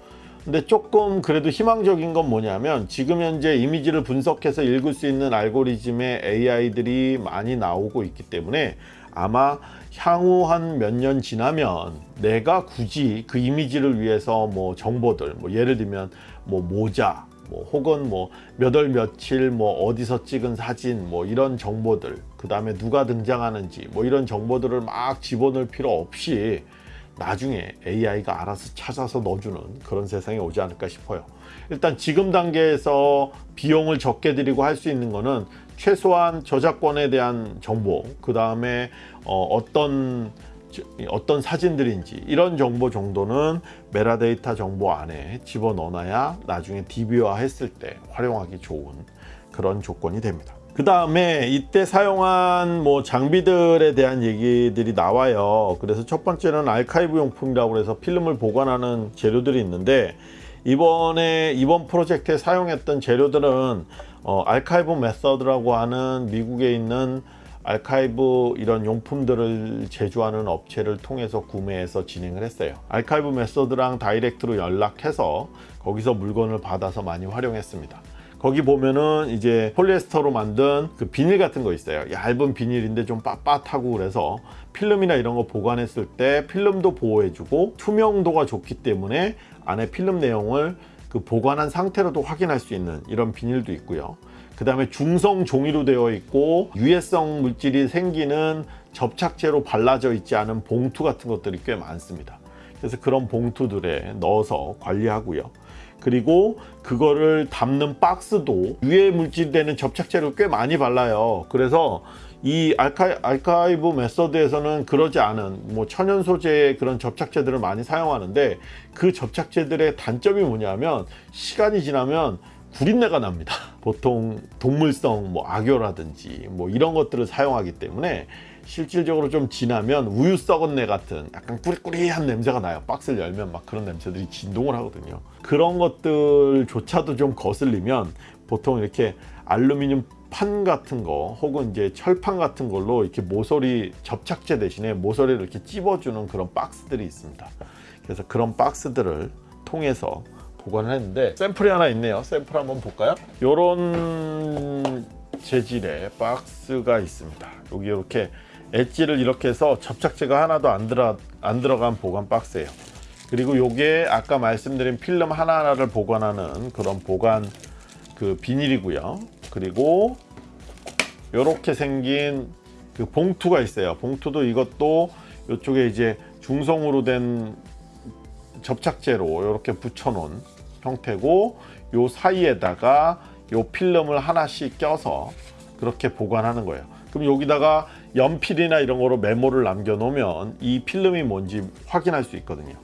근데 조금 그래도 희망적인 건 뭐냐면 지금 현재 이미지를 분석해서 읽을 수 있는 알고리즘의 AI들이 많이 나오고 있기 때문에 아마 향후 한 몇 년 지나면 내가 굳이 그 이미지를 위해서 뭐 정보들 뭐 예를 들면 뭐 모자 뭐 혹은 뭐 몇 월 며칠 뭐 어디서 찍은 사진 뭐 이런 정보들 그 다음에 누가 등장하는지 뭐 이런 정보들을 막 집어넣을 필요 없이 나중에 AI가 알아서 찾아서 넣어주는 그런 세상이 오지 않을까 싶어요. 일단 지금 단계에서 비용을 적게 들이고 할 수 있는 거는 최소한 저작권에 대한 정보, 그 다음에 어, 떤 어떤 사진들인지 이런 정보 정도는 메타데이터 정보 안에 집어넣어놔야 나중에 DB화 했을 때 활용하기 좋은 그런 조건이 됩니다. 그 다음에 이때 사용한 뭐 장비들에 대한 얘기들이 나와요. 그래서 첫 번째는 알카이브 용품이라고 해서 필름을 보관하는 재료들이 있는데 이번에 이번 프로젝트에 사용했던 재료들은 어, 알카이브 메서드라고 하는 미국에 있는 알카이브 이런 용품들을 제조하는 업체를 통해서 구매해서 진행을 했어요. Archival Methods랑 direct로 연락해서 거기서 물건을 받아서 많이 활용했습니다 거기 보면은 이제 폴리에스터로 만든 그 비닐 같은 거 있어요. 얇은 비닐인데 좀 빳빳하고 그래서 필름이나 이런 거 보관했을 때 필름도 보호해주고 투명도가 좋기 때문에 안에 필름 내용을 그 보관한 상태로도 확인할 수 있는 이런 비닐도 있고요. 그 다음에 중성 종이로 되어 있고 유해성 물질이 생기는 접착제로 발라져 있지 않은 봉투 같은 것들이 꽤 많습니다. 그래서 그런 봉투들에 넣어서 관리하고요 그리고 그거를 담는 박스도 유해 물질 되는 접착제를 꽤 많이 발라요. 그래서 이 알카, 알카이브 메서드에서는 그러지 않은 뭐 천연 소재의 그런 접착제들을 많이 사용하는데 그 접착제들의 단점이 뭐냐면 시간이 지나면 구린내가 납니다. [LAUGHS] 보통 동물성 뭐 악효라든지 뭐 이런 것들을 사용하기 때문에 실질적으로 좀 지나면 우유 썩은 내 같은 약간 꾸리꾸리한 냄새가 나요. 박스를 열면 막 그런 냄새들이 진동을 하거든요 그런 것들조차도 좀 거슬리면 보통 이렇게 알루미늄 판 같은 거 혹은 이제 철판 같은 걸로 이렇게 모서리 접착제 대신에 모서리를 이렇게 찝어주는 그런 박스들이 있습니다. 그래서 그런 박스들을 통해서 보관을 했는데 샘플이 하나 있네요. 샘플 한번 볼까요? 이런 재질의 박스가 있습니다. 여기 이렇게 엣지를 이렇게 해서 접착제가 하나도 안, 들어, 안 들어간 보관 박스예요 그리고 요게 아까 말씀드린 필름 하나하나를 보관하는 그런 보관 그 비닐이고요. 그리고 이렇게 생긴 그 봉투가 있어요. 봉투도 이것도 이쪽에 이제 중성으로 된 접착제로 이렇게 붙여 놓은 형태고 요 사이에다가 요 필름을 하나씩 껴서 그렇게 보관하는 거예요. 그럼 여기다가 연필이나 이런 거로 메모를 남겨 놓으면 이 필름이 뭔지 확인할 수 있거든요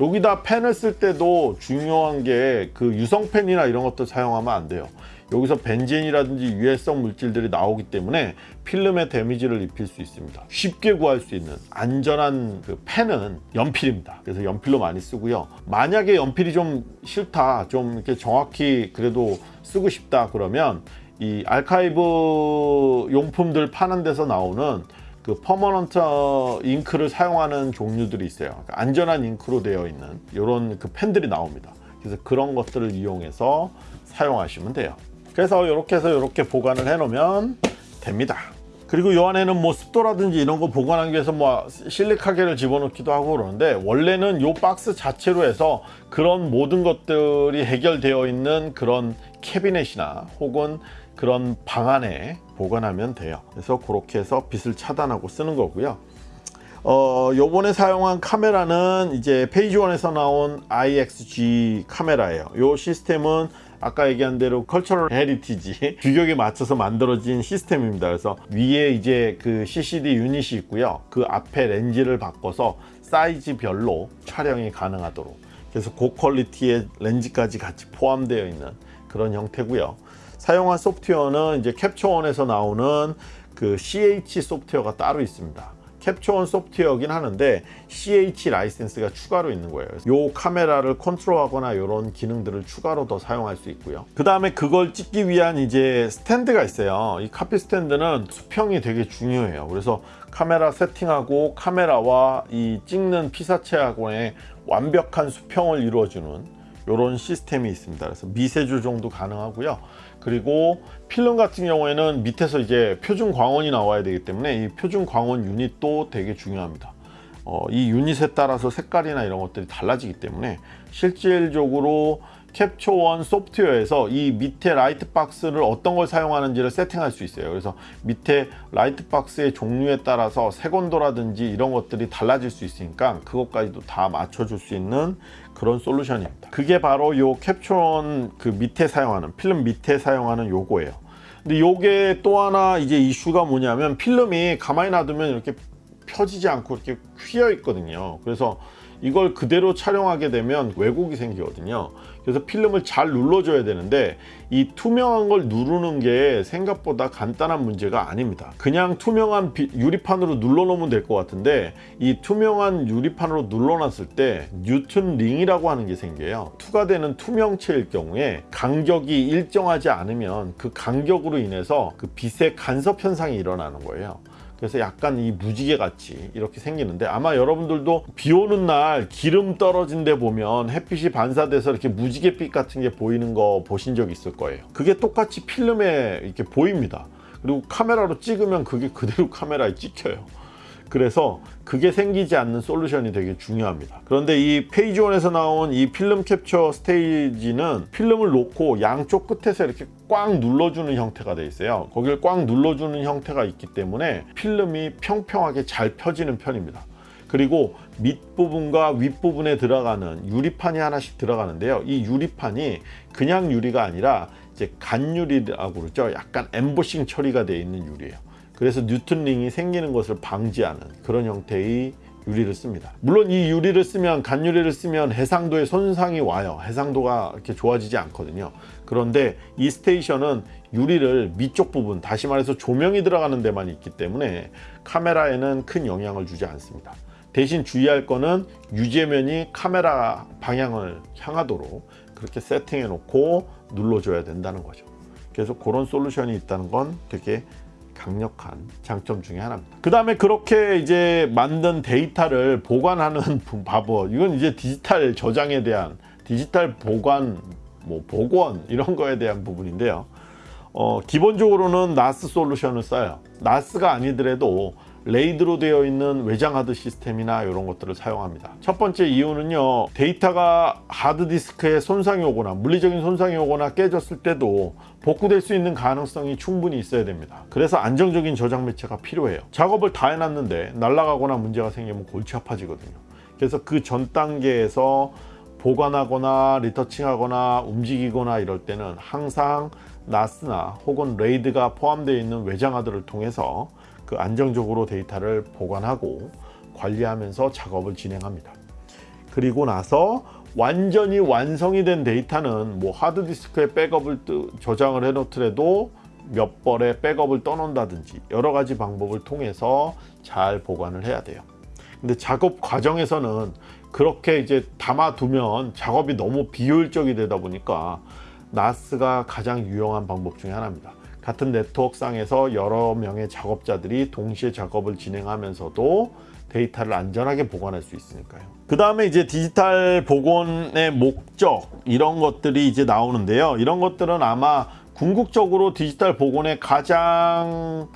여기다 펜을 쓸 때도 중요한 게 그 유성펜이나 이런 것도 사용하면 안 돼요. 여기서 벤젠이라든지 유해성 물질들이 나오기 때문에 필름에 damage를 입힐 수 있습니다. 쉽게 구할 수 있는 안전한 그 펜은 연필입니다. 그래서 연필로 많이 쓰고요. 만약에 연필이 좀 싫다, 좀 이렇게 정확히 그래도 쓰고 싶다 그러면 이 알카이브 용품들 파는 데서 나오는 그 permanent 잉크를 사용하는 종류들이 있어요. 그러니까 안전한 잉크로 되어 있는 이런 그 펜들이 나옵니다. 그래서 그런 것들을 이용해서 사용하시면 돼요. 그래서 이렇게 해서 이렇게 보관을 해 놓으면 됩니다. 그리고 이 안에는 뭐 습도라든지 이런 거 보관하기 위해서 뭐 실리카겔을 집어넣기도 하고 그러는데 원래는 이 박스 자체로 해서 그런 모든 것들이 해결되어 있는 그런 캐비넷이나 혹은 그런 방 안에 보관하면 돼요. 그래서 그렇게 해서 빛을 차단하고 쓰는 거고요. 어, 요번에 사용한 카메라는 이제 Phase One에서 나온 iXG 카메라예요. 요 시스템은 아까 얘기한 대로 cultural heritage [LAUGHS] 규격에 맞춰서 만들어진 시스템입니다. 그래서 위에 이제 그 CCD 유닛이 있고요. 그 앞에 렌즈를 바꿔서 사이즈별로 촬영이 가능하도록 그래서 고quality의 렌즈까지 같이 포함되어 있는 그런 형태고요. 사용한 소프트웨어는 이제 Capture One에서 나오는 그 CH 소프트웨어가 따로 있습니다. Capture One 소프트웨어긴 하는데 CH 라이센스가 추가로 있는 거예요. 이 카메라를 컨트롤하거나 이런 기능들을 추가로 더 사용할 수 있고요. 그 다음에 그걸 찍기 위한 이제 스탠드가 있어요. 이 copy stand는 수평이 되게 중요해요. 그래서 카메라 세팅하고 카메라와 이 찍는 피사체하고의 완벽한 수평을 이루어주는 이런 시스템이 있습니다. 그래서 미세 조정도 가능하고요. 그리고 필름 같은 경우에는 밑에서 이제 표준 광원이 나와야 되기 때문에 이 표준 광원 유닛도 되게 중요합니다. 어, 이 유닛에 따라서 색깔이나 이런 것들이 달라지기 때문에 실질적으로 Capture One 소프트웨어에서 이 밑에 light box를 어떤 걸 사용하는지를 세팅할 수 있어요 그래서 밑에 light box의 종류에 따라서 색온도라든지 이런 것들이 달라질 수 있으니까 그것까지도 다 맞춰줄 수 있는 그런 솔루션입니다. 그게 바로 요 Capture One 그 밑에 사용하는 필름 밑에 사용하는 요거예요. 근데 요게 또 하나 이제 이슈가 뭐냐면 필름이 가만히 놔두면 이렇게 펴지지 않고 이렇게 휘어 있거든요. 그래서 이걸 그대로 촬영하게 되면 왜곡이 생기거든요 그래서 필름을 잘 눌러줘야 되는데 이 투명한 걸 누르는 게 생각보다 간단한 문제가 아닙니다. 그냥 투명한 유리판으로 눌러 놓으면 될 것 같은데 이 투명한 유리판으로 눌러놨을 때 Newton ring이라고 하는 게 생겨요. 투과되는 투명체일 경우에 간격이 일정하지 않으면 그 간격으로 인해서 그 빛의 간섭 현상이 일어나는 거예요 그래서 약간 이 무지개 같이 이렇게 생기는데 아마 여러분들도 비 오는 날 기름 떨어진 데 보면 햇빛이 반사돼서 이렇게 무지개빛 같은 게 보이는 거 보신 적 있을 거예요. 그게 똑같이 필름에 이렇게 보입니다. 그리고 카메라로 찍으면 그게 그대로 [LAUGHS] 카메라에 찍혀요. 그래서 그게 생기지 않는 솔루션이 되게 중요합니다. 그런데 이 Phase One에서 나온 이 film capture stage는 필름을 놓고 양쪽 끝에서 이렇게 꽉 눌러주는 형태가 되어 있어요. 거기를 꽉 눌러주는 형태가 있기 때문에 필름이 평평하게 잘 펴지는 편입니다. 그리고 밑부분과 윗부분에 들어가는 유리판이 하나씩 들어가는데요. 이 유리판이 그냥 유리가 아니라 이제 간유리라고 그러죠. 약간 엠보싱 처리가 되어 있는 유리예요. 그래서 뉴턴링이 생기는 것을 방지하는 그런 형태의 유리를 씁니다. 물론 이 유리를 쓰면 간유리를 쓰면 해상도에 손상이 와요. 해상도가 이렇게 좋아지지 않거든요 그런데 이 스테이션은 유리를 밑쪽 부분 다시 말해서 조명이 들어가는 데만 있기 때문에 카메라에는 큰 영향을 주지 않습니다. 대신 주의할 거는 유제면이 카메라 방향을 향하도록 그렇게 세팅해 놓고 눌러줘야 된다는 거죠. 그래서 그런 솔루션이 있다는 건 되게 강력한 장점 중에 하나입니다. 그 다음에 그렇게 이제 만든 데이터를 보관하는 [LAUGHS] 방법 이건 이제 디지털 저장에 대한 디지털 보관 뭐 복원 이런 거에 대한 부분인데요. 어, 기본적으로는 나스 솔루션을 써요. 나스가 아니더라도 레이드로 되어 있는 외장 하드 시스템이나 이런 것들을 사용합니다. 첫 번째 이유는요 데이터가 하드디스크에 손상이 오거나 물리적인 손상이 오거나 깨졌을 때도 복구될 수 있는 가능성이 충분히 있어야 됩니다. 그래서 안정적인 저장 매체가 필요해요. 작업을 다 해놨는데 날아가거나 문제가 생기면 골치 아파지거든요. 그래서 그 전 단계에서 보관하거나 리터칭하거나 움직이거나 이럴 때는 항상 NAS나 혹은 RAID가 포함되어 있는 외장하드를 통해서 그 안정적으로 데이터를 보관하고 관리하면서 작업을 진행합니다 그 그리고 나서 완전히 완성이 된 데이터는 뭐 하드디스크에 백업을 뜨- 저장을 해 놓더라도 몇 벌의 백업을 떠놓는다든지 여러 가지 방법을 통해서 잘 보관을 해야 돼요. 근데 작업 과정에서는 그렇게 이제 담아두면 작업이 너무 비효율적이 되다 보니까 나스가 가장 유용한 방법 중에 하나입니다. 같은 네트워크상에서 여러 명의 작업자들이 동시에 작업을 진행하면서도 데이터를 안전하게 보관할 수 있으니까요. 그 다음에 이제 디지털 복원의 목적 이런 것들이 이제 나오는데요. 이런 것들은 아마 궁극적으로 디지털 복원의 가장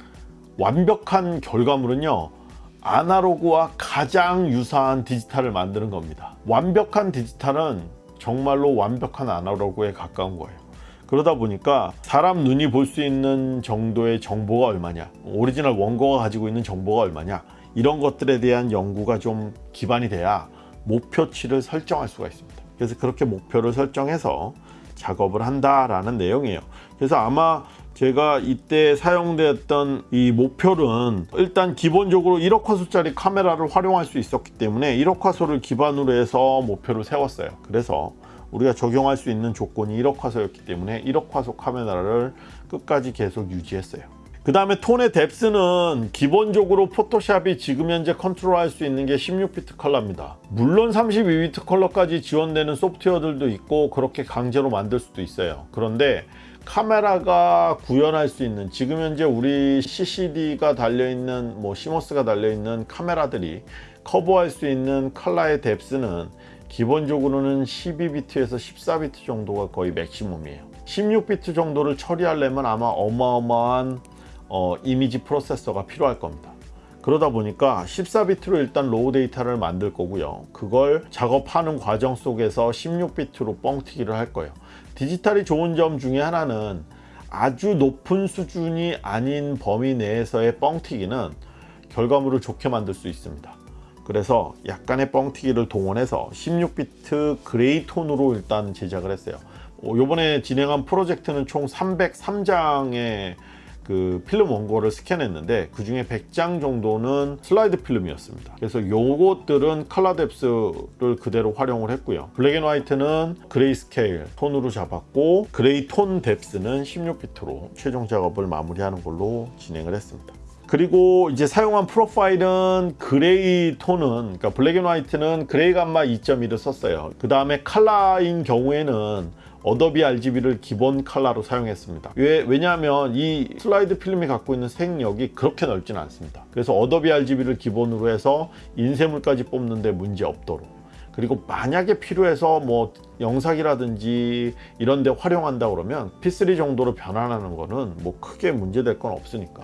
완벽한 결과물은요. 아날로그와 가장 유사한 디지털을 만드는 겁니다. 완벽한 디지털은 정말로 완벽한 아날로그에 가까운 거예요. 그러다 보니까 사람 눈이 볼 수 있는 정도의 정보가 얼마냐, 오리지널 원고가 가지고 있는 정보가 얼마냐, 이런 것들에 대한 연구가 좀 기반이 돼야 목표치를 설정할 수가 있습니다. 그래서 그렇게 목표를 설정해서 작업을 한다라는 내용이에요. 그래서 아마 제가 이때 사용되었던 이 목표는 일단 기본적으로 1억 화소짜리 카메라를 활용할 수 있었기 때문에 1억 화소를 기반으로 해서 목표를 세웠어요. 그래서 우리가 적용할 수 있는 조건이 1억 화소였기 때문에 1억 화소 카메라를 끝까지 계속 유지했어요. 그 다음에 톤의 뎁스는 기본적으로 포토샵이 지금 현재 컨트롤할 수 있는 게 16비트 컬러입니다. 물론 32비트 컬러까지 지원되는 소프트웨어들도 있고 그렇게 강제로 만들 수도 있어요. 그런데 카메라가 구현할 수 있는 지금 현재 우리 CCD가 달려있는 뭐 시모스가 달려있는 카메라들이 커버할 수 있는 컬러의 depth는 기본적으로는 12비트에서 14비트 정도가 거의 맥시멈이에요. 16비트 정도를 처리하려면 아마 어마어마한 어, 이미지 프로세서가 필요할 겁니다. 그러다 보니까 14비트로 일단 RAW 데이터를 만들 거고요. 그걸 작업하는 과정 속에서 16비트로 뻥튀기를 할 거예요 디지털이 좋은 점 중에 하나는 아주 높은 수준이 아닌 범위 내에서의 뻥튀기는 결과물을 좋게 만들 수 있습니다. 그래서 약간의 뻥튀기를 동원해서 16비트 gray 톤으로 일단 제작을 했어요. 어, 요번에 진행한 프로젝트는 총 303장의 그 필름 원고를 스캔했는데 그 중에 100장 정도는 슬라이드 필름이었습니다. 그래서 요것들은 컬러 depth를 그대로 활용을 했고요. black and white는 gray scale 톤으로 잡았고 gray 톤 depth는 16비트로 최종 작업을 마무리하는 걸로 진행을 했습니다. 그리고 이제 사용한 프로파일은 gray 톤은 그러니까 black and white는 gray gamma 2.1을 썼어요. 그 다음에 칼라인 경우에는 Adobe RGB를 기본 컬러로 사용했습니다. 왜, 왜냐하면 이 슬라이드 필름이 갖고 있는 색역이 그렇게 넓지는 않습니다. 그래서 Adobe RGB를 기본으로 해서 인쇄물까지 뽑는데 문제 없도록. 그리고 만약에 필요해서 뭐 영상이라든지 이런 데 활용한다 그러면 P3 정도로 변환하는 거는 뭐 크게 문제될 건 없으니까.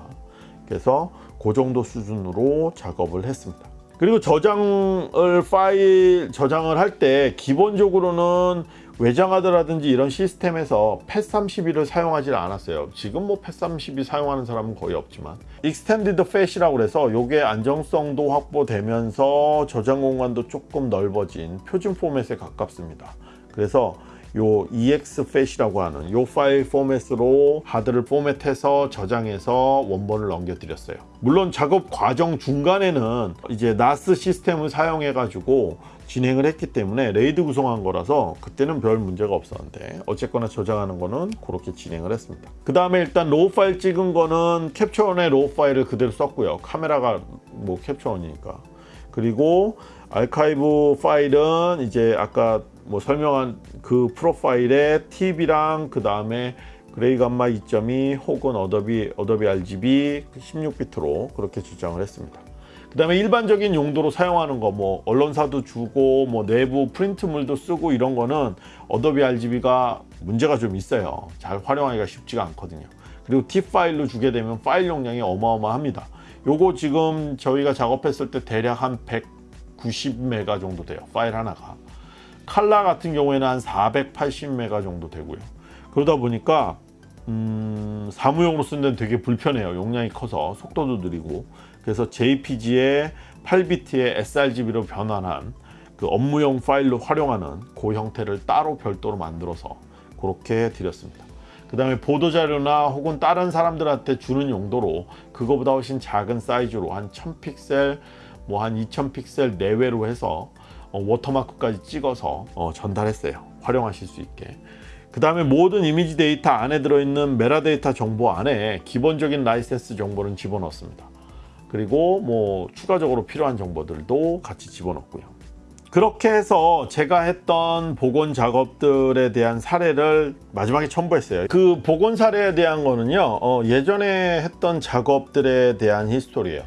그래서 그 정도 수준으로 작업을 했습니다. 그리고 저장을 파일 저장을 할 때 기본적으로는 외장하드라든지 이런 시스템에서 FAT32를 사용하지 않았어요. 지금 뭐 FAT32 사용하는 사람은 거의 없지만. extended FAT이라고 해서 요게 안정성도 확보되면서 저장 공간도 조금 넓어진 표준 포맷에 가깝습니다. 그래서 요 exFAT이라고 하는 요 파일 포맷으로 하드를 포맷해서 저장해서 원본을 넘겨드렸어요. 물론 작업 과정 중간에는 이제 나스 시스템을 사용해 가지고 진행을 했기 때문에 RAID 구성한 거라서 그때는 별 문제가 없었는데 어쨌거나 저장하는 거는 그렇게 진행을 했습니다. 그 다음에 일단 RAW 파일 찍은 거는 Capture One의 RAW 파일을 그대로 썼고요. 카메라가 뭐 Capture One이니까. 그리고 알카이브 파일은 이제 아까 뭐 설명한 그 프로파일에 TIFF랑 그 다음에 gray gamma 2.2 혹은 Adobe Adobe RGB 16비트로 그렇게 저장을 했습니다. 그 다음에 일반적인 용도로 사용하는 거 뭐 언론사도 주고 뭐 내부 프린트물도 쓰고 이런 거는 Adobe RGB가 문제가 좀 있어요. 잘 활용하기가 쉽지가 않거든요. 그리고 TIFF 파일로 주게 되면 파일 용량이 어마어마합니다. 요거 지금 저희가 작업했을 때 대략 한 190메가 정도 돼요. 파일 하나가. 칼라 같은 경우에는 한 480메가 정도 되고요. 그러다 보니까 음, 사무용으로 쓰는 데는 되게 불편해요. 용량이 커서 속도도 느리고 그래서 JPG에 8비트의 sRGB로 변환한 그 업무용 파일로 활용하는 그 형태를 따로 별도로 만들어서 그렇게 드렸습니다. 그 다음에 보도자료나 혹은 다른 사람들한테 주는 용도로 그거보다 훨씬 작은 사이즈로 한 1000픽셀 뭐 한 2000픽셀 내외로 해서 어, 워터마크까지 찍어서 어, 전달했어요. 활용하실 수 있게. 그 다음에 모든 이미지 데이터 안에 들어있는 메타데이터 정보 안에 기본적인 라이센스 정보는 집어넣습니다. 그리고 뭐 추가적으로 필요한 정보들도 같이 집어넣고요. 그렇게 해서 제가 했던 복원 작업들에 대한 사례를 마지막에 첨부했어요. 그 복원 사례에 대한 거는요, 어, 예전에 했던 작업들에 대한 히스토리예요.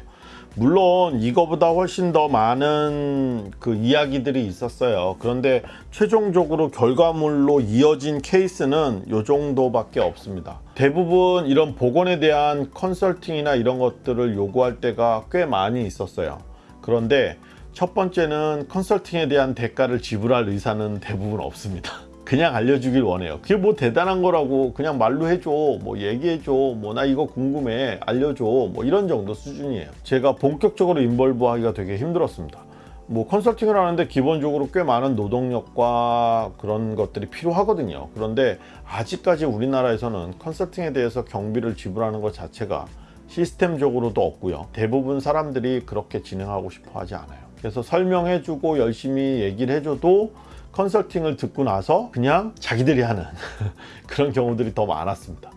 물론 이거보다 훨씬 더 많은 그 이야기들이 있었어요. 그런데 최종적으로 결과물로 이어진 케이스는 이 정도밖에 없습니다. 대부분 이런 복원에 대한 컨설팅이나 이런 것들을 요구할 때가 꽤 많이 있었어요. 그런데 첫 번째는 컨설팅에 대한 대가를 지불할 의사는 대부분 없습니다. 그냥 알려주길 원해요. 그게 뭐 대단한 거라고 그냥 말로 해줘, 뭐 얘기해줘, 뭐 나 이거 궁금해, 알려줘, 뭐 이런 정도 수준이에요. 제가 본격적으로 인벌브 하기가 되게 힘들었습니다. 뭐 컨설팅을 하는데 기본적으로 꽤 많은 노동력과 그런 것들이 필요하거든요. 그런데 아직까지 우리나라에서는 컨설팅에 대해서 경비를 지불하는 것 자체가 시스템적으로도 없고요. 대부분 사람들이 그렇게 진행하고 싶어 하지 않아요. 그래서 설명해주고 열심히 얘기를 해줘도 컨설팅을 듣고 나서 그냥 자기들이 하는 [LAUGHS] 그런 경우들이 더 많았습니다.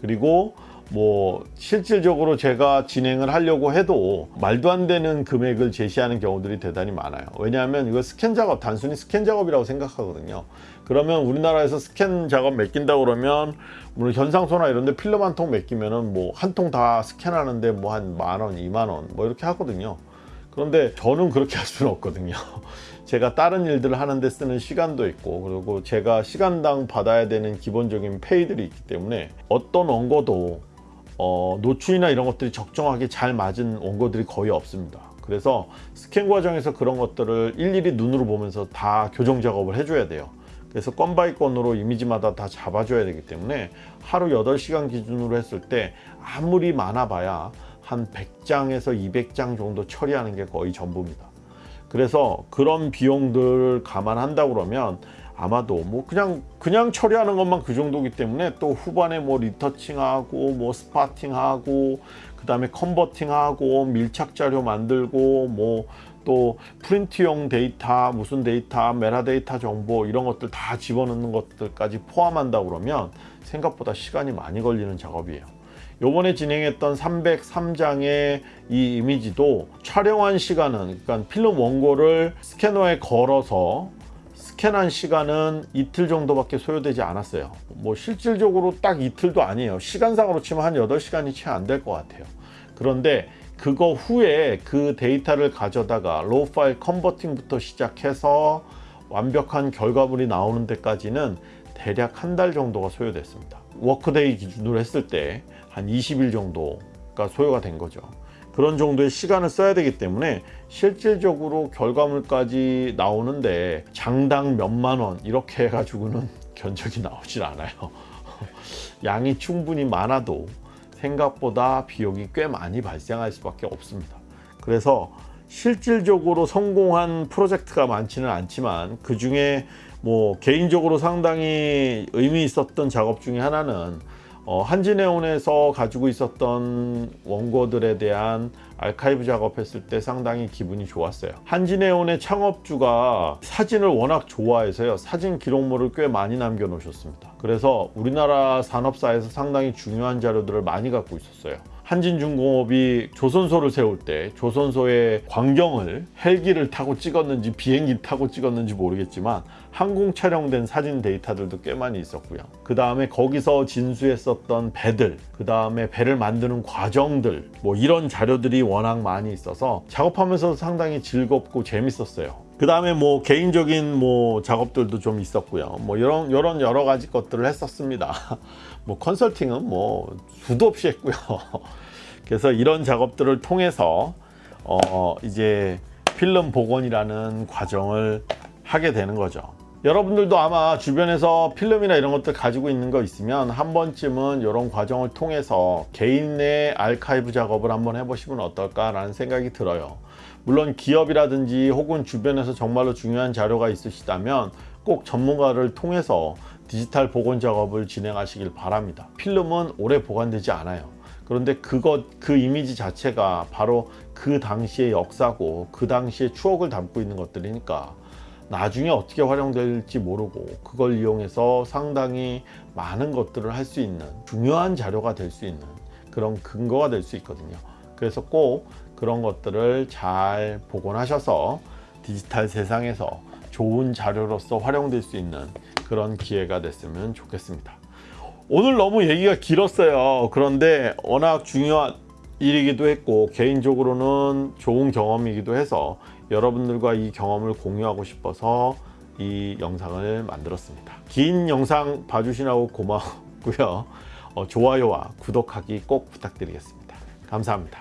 그리고 뭐 실질적으로 제가 진행을 하려고 해도 말도 안 되는 금액을 제시하는 경우들이 대단히 많아요. 왜냐하면 이거 스캔 작업 단순히 스캔 작업이라고 생각하거든요. 그러면 우리나라에서 스캔 작업 맡긴다 그러면 물론 현상소나 이런 데 필름 한 통 맡기면은 뭐 한 통 다 스캔하는데 뭐 한 만 원, 이만 원 뭐 이렇게 하거든요. 그런데 저는 그렇게 할 수는 없거든요. [LAUGHS] 제가 다른 일들을 하는데 쓰는 시간도 있고 그리고 제가 시간당 받아야 되는 기본적인 페이들이 있기 때문에 어떤 원고도 어, 노출이나 이런 것들이 적정하게 잘 맞은 원고들이 거의 없습니다. 그래서 스캔 과정에서 그런 것들을 일일이 눈으로 보면서 다 교정 작업을 해줘야 돼요. 그래서 건 by 건으로 이미지마다 다 잡아줘야 되기 때문에 하루 8시간 기준으로 했을 때 아무리 많아봐야 한 100장에서 200장 정도 처리하는 게 거의 전부입니다. 그래서 그런 비용들을 감안한다 그러면 아마도 뭐 그냥 그냥 처리하는 것만 그 정도기 때문에 또 후반에 뭐 retouching하고 뭐 spotting하고 그 다음에 converting하고 밀착 자료 만들고 뭐 또 프린트용 데이터 무슨 데이터 메타데이터 정보 이런 것들 다 집어넣는 것들까지 포함한다 그러면 생각보다 시간이 많이 걸리는 작업이에요 요번에 진행했던 303장의 이 이미지도 촬영한 시간은 그러니까 필름 원고를 스캐너에 걸어서 스캔한 시간은 이틀 정도밖에 소요되지 않았어요. 뭐 실질적으로 딱 이틀도 아니에요. 시간상으로 치면 한 8시간이 채 안 될 것 같아요. 그런데 그거 후에 그 데이터를 가져다가 raw 파일 converting부터 시작해서 완벽한 결과물이 나오는 데까지는 대략 한 달 정도가 소요됐습니다. workday 기준으로 했을 때 한 20일 정도가 소요가 된 거죠. 그런 정도의 시간을 써야 되기 때문에 실질적으로 결과물까지 나오는데 장당 몇만 원 이렇게 해가지고는 [LAUGHS] 견적이 나오질 않아요. [LAUGHS] 양이 충분히 많아도 생각보다 비용이 꽤 많이 발생할 수밖에 없습니다. 그래서 실질적으로 성공한 프로젝트가 많지는 않지만 그 중에 뭐 개인적으로 상당히 의미 있었던 작업 중에 하나는 어, 한진해운에서 가지고 있었던 원고들에 대한 알카이브 작업했을 때 상당히 기분이 좋았어요. 한진해운의 창업주가 사진을 워낙 좋아해서요. 사진 기록물을 꽤 많이 남겨 놓으셨습니다. 그래서 우리나라 산업사에서 상당히 중요한 자료들을 많이 갖고 있었어요 한진중공업이 조선소를 세울 때 조선소의 광경을 헬기를 타고 찍었는지 비행기 타고 찍었는지 모르겠지만 항공 촬영된 사진 데이터들도 꽤 많이 있었고요. 그 다음에 거기서 진수했었던 배들 그 다음에 배를 만드는 과정들 뭐 이런 자료들이 워낙 많이 있어서 작업하면서 상당히 즐겁고 재밌었어요. 그 다음에 뭐 개인적인 뭐 작업들도 좀 있었고요. 뭐 이런 이런 여러 가지 것들을 했었습니다 [LAUGHS] 뭐 컨설팅은 뭐 수도 없이 했고요. [LAUGHS] 그래서 이런 작업들을 통해서 어 이제 필름 복원이라는 과정을 하게 되는 거죠. 여러분들도 아마 주변에서 필름이나 이런 것들 가지고 있는 거 있으면 한 번쯤은 이런 과정을 통해서 개인의 알카이브 작업을 한번 해보시면 어떨까 라는 생각이 들어요. 물론 기업이라든지 혹은 주변에서 정말로 중요한 자료가 있으시다면 꼭 전문가를 통해서 디지털 복원 작업을 진행하시길 바랍니다 필름은 오래 보관되지 않아요 그런데 그것 그 이미지 자체가 바로 그 당시의 역사고 그 당시의 추억을 담고 있는 것들이니까 나중에 어떻게 활용될지 모르고 그걸 이용해서 상당히 많은 것들을 할 수 있는 중요한 자료가 될 수 있는 그런 근거가 될 수 있거든요. 그래서 꼭 그런 것들을 잘 복원하셔서 디지털 세상에서 좋은 자료로서 활용될 수 있는 그런 기회가 됐으면 좋겠습니다. 오늘 너무 얘기가 길었어요. 그런데 워낙 중요한 일이기도 했고 개인적으로는 좋은 경험이기도 해서 여러분들과 이 경험을 공유하고 싶어서 이 영상을 만들었습니다. 긴 영상 봐주시라고 고마웠고요. 어, 좋아요와 구독하기 꼭 부탁드리겠습니다. 감사합니다.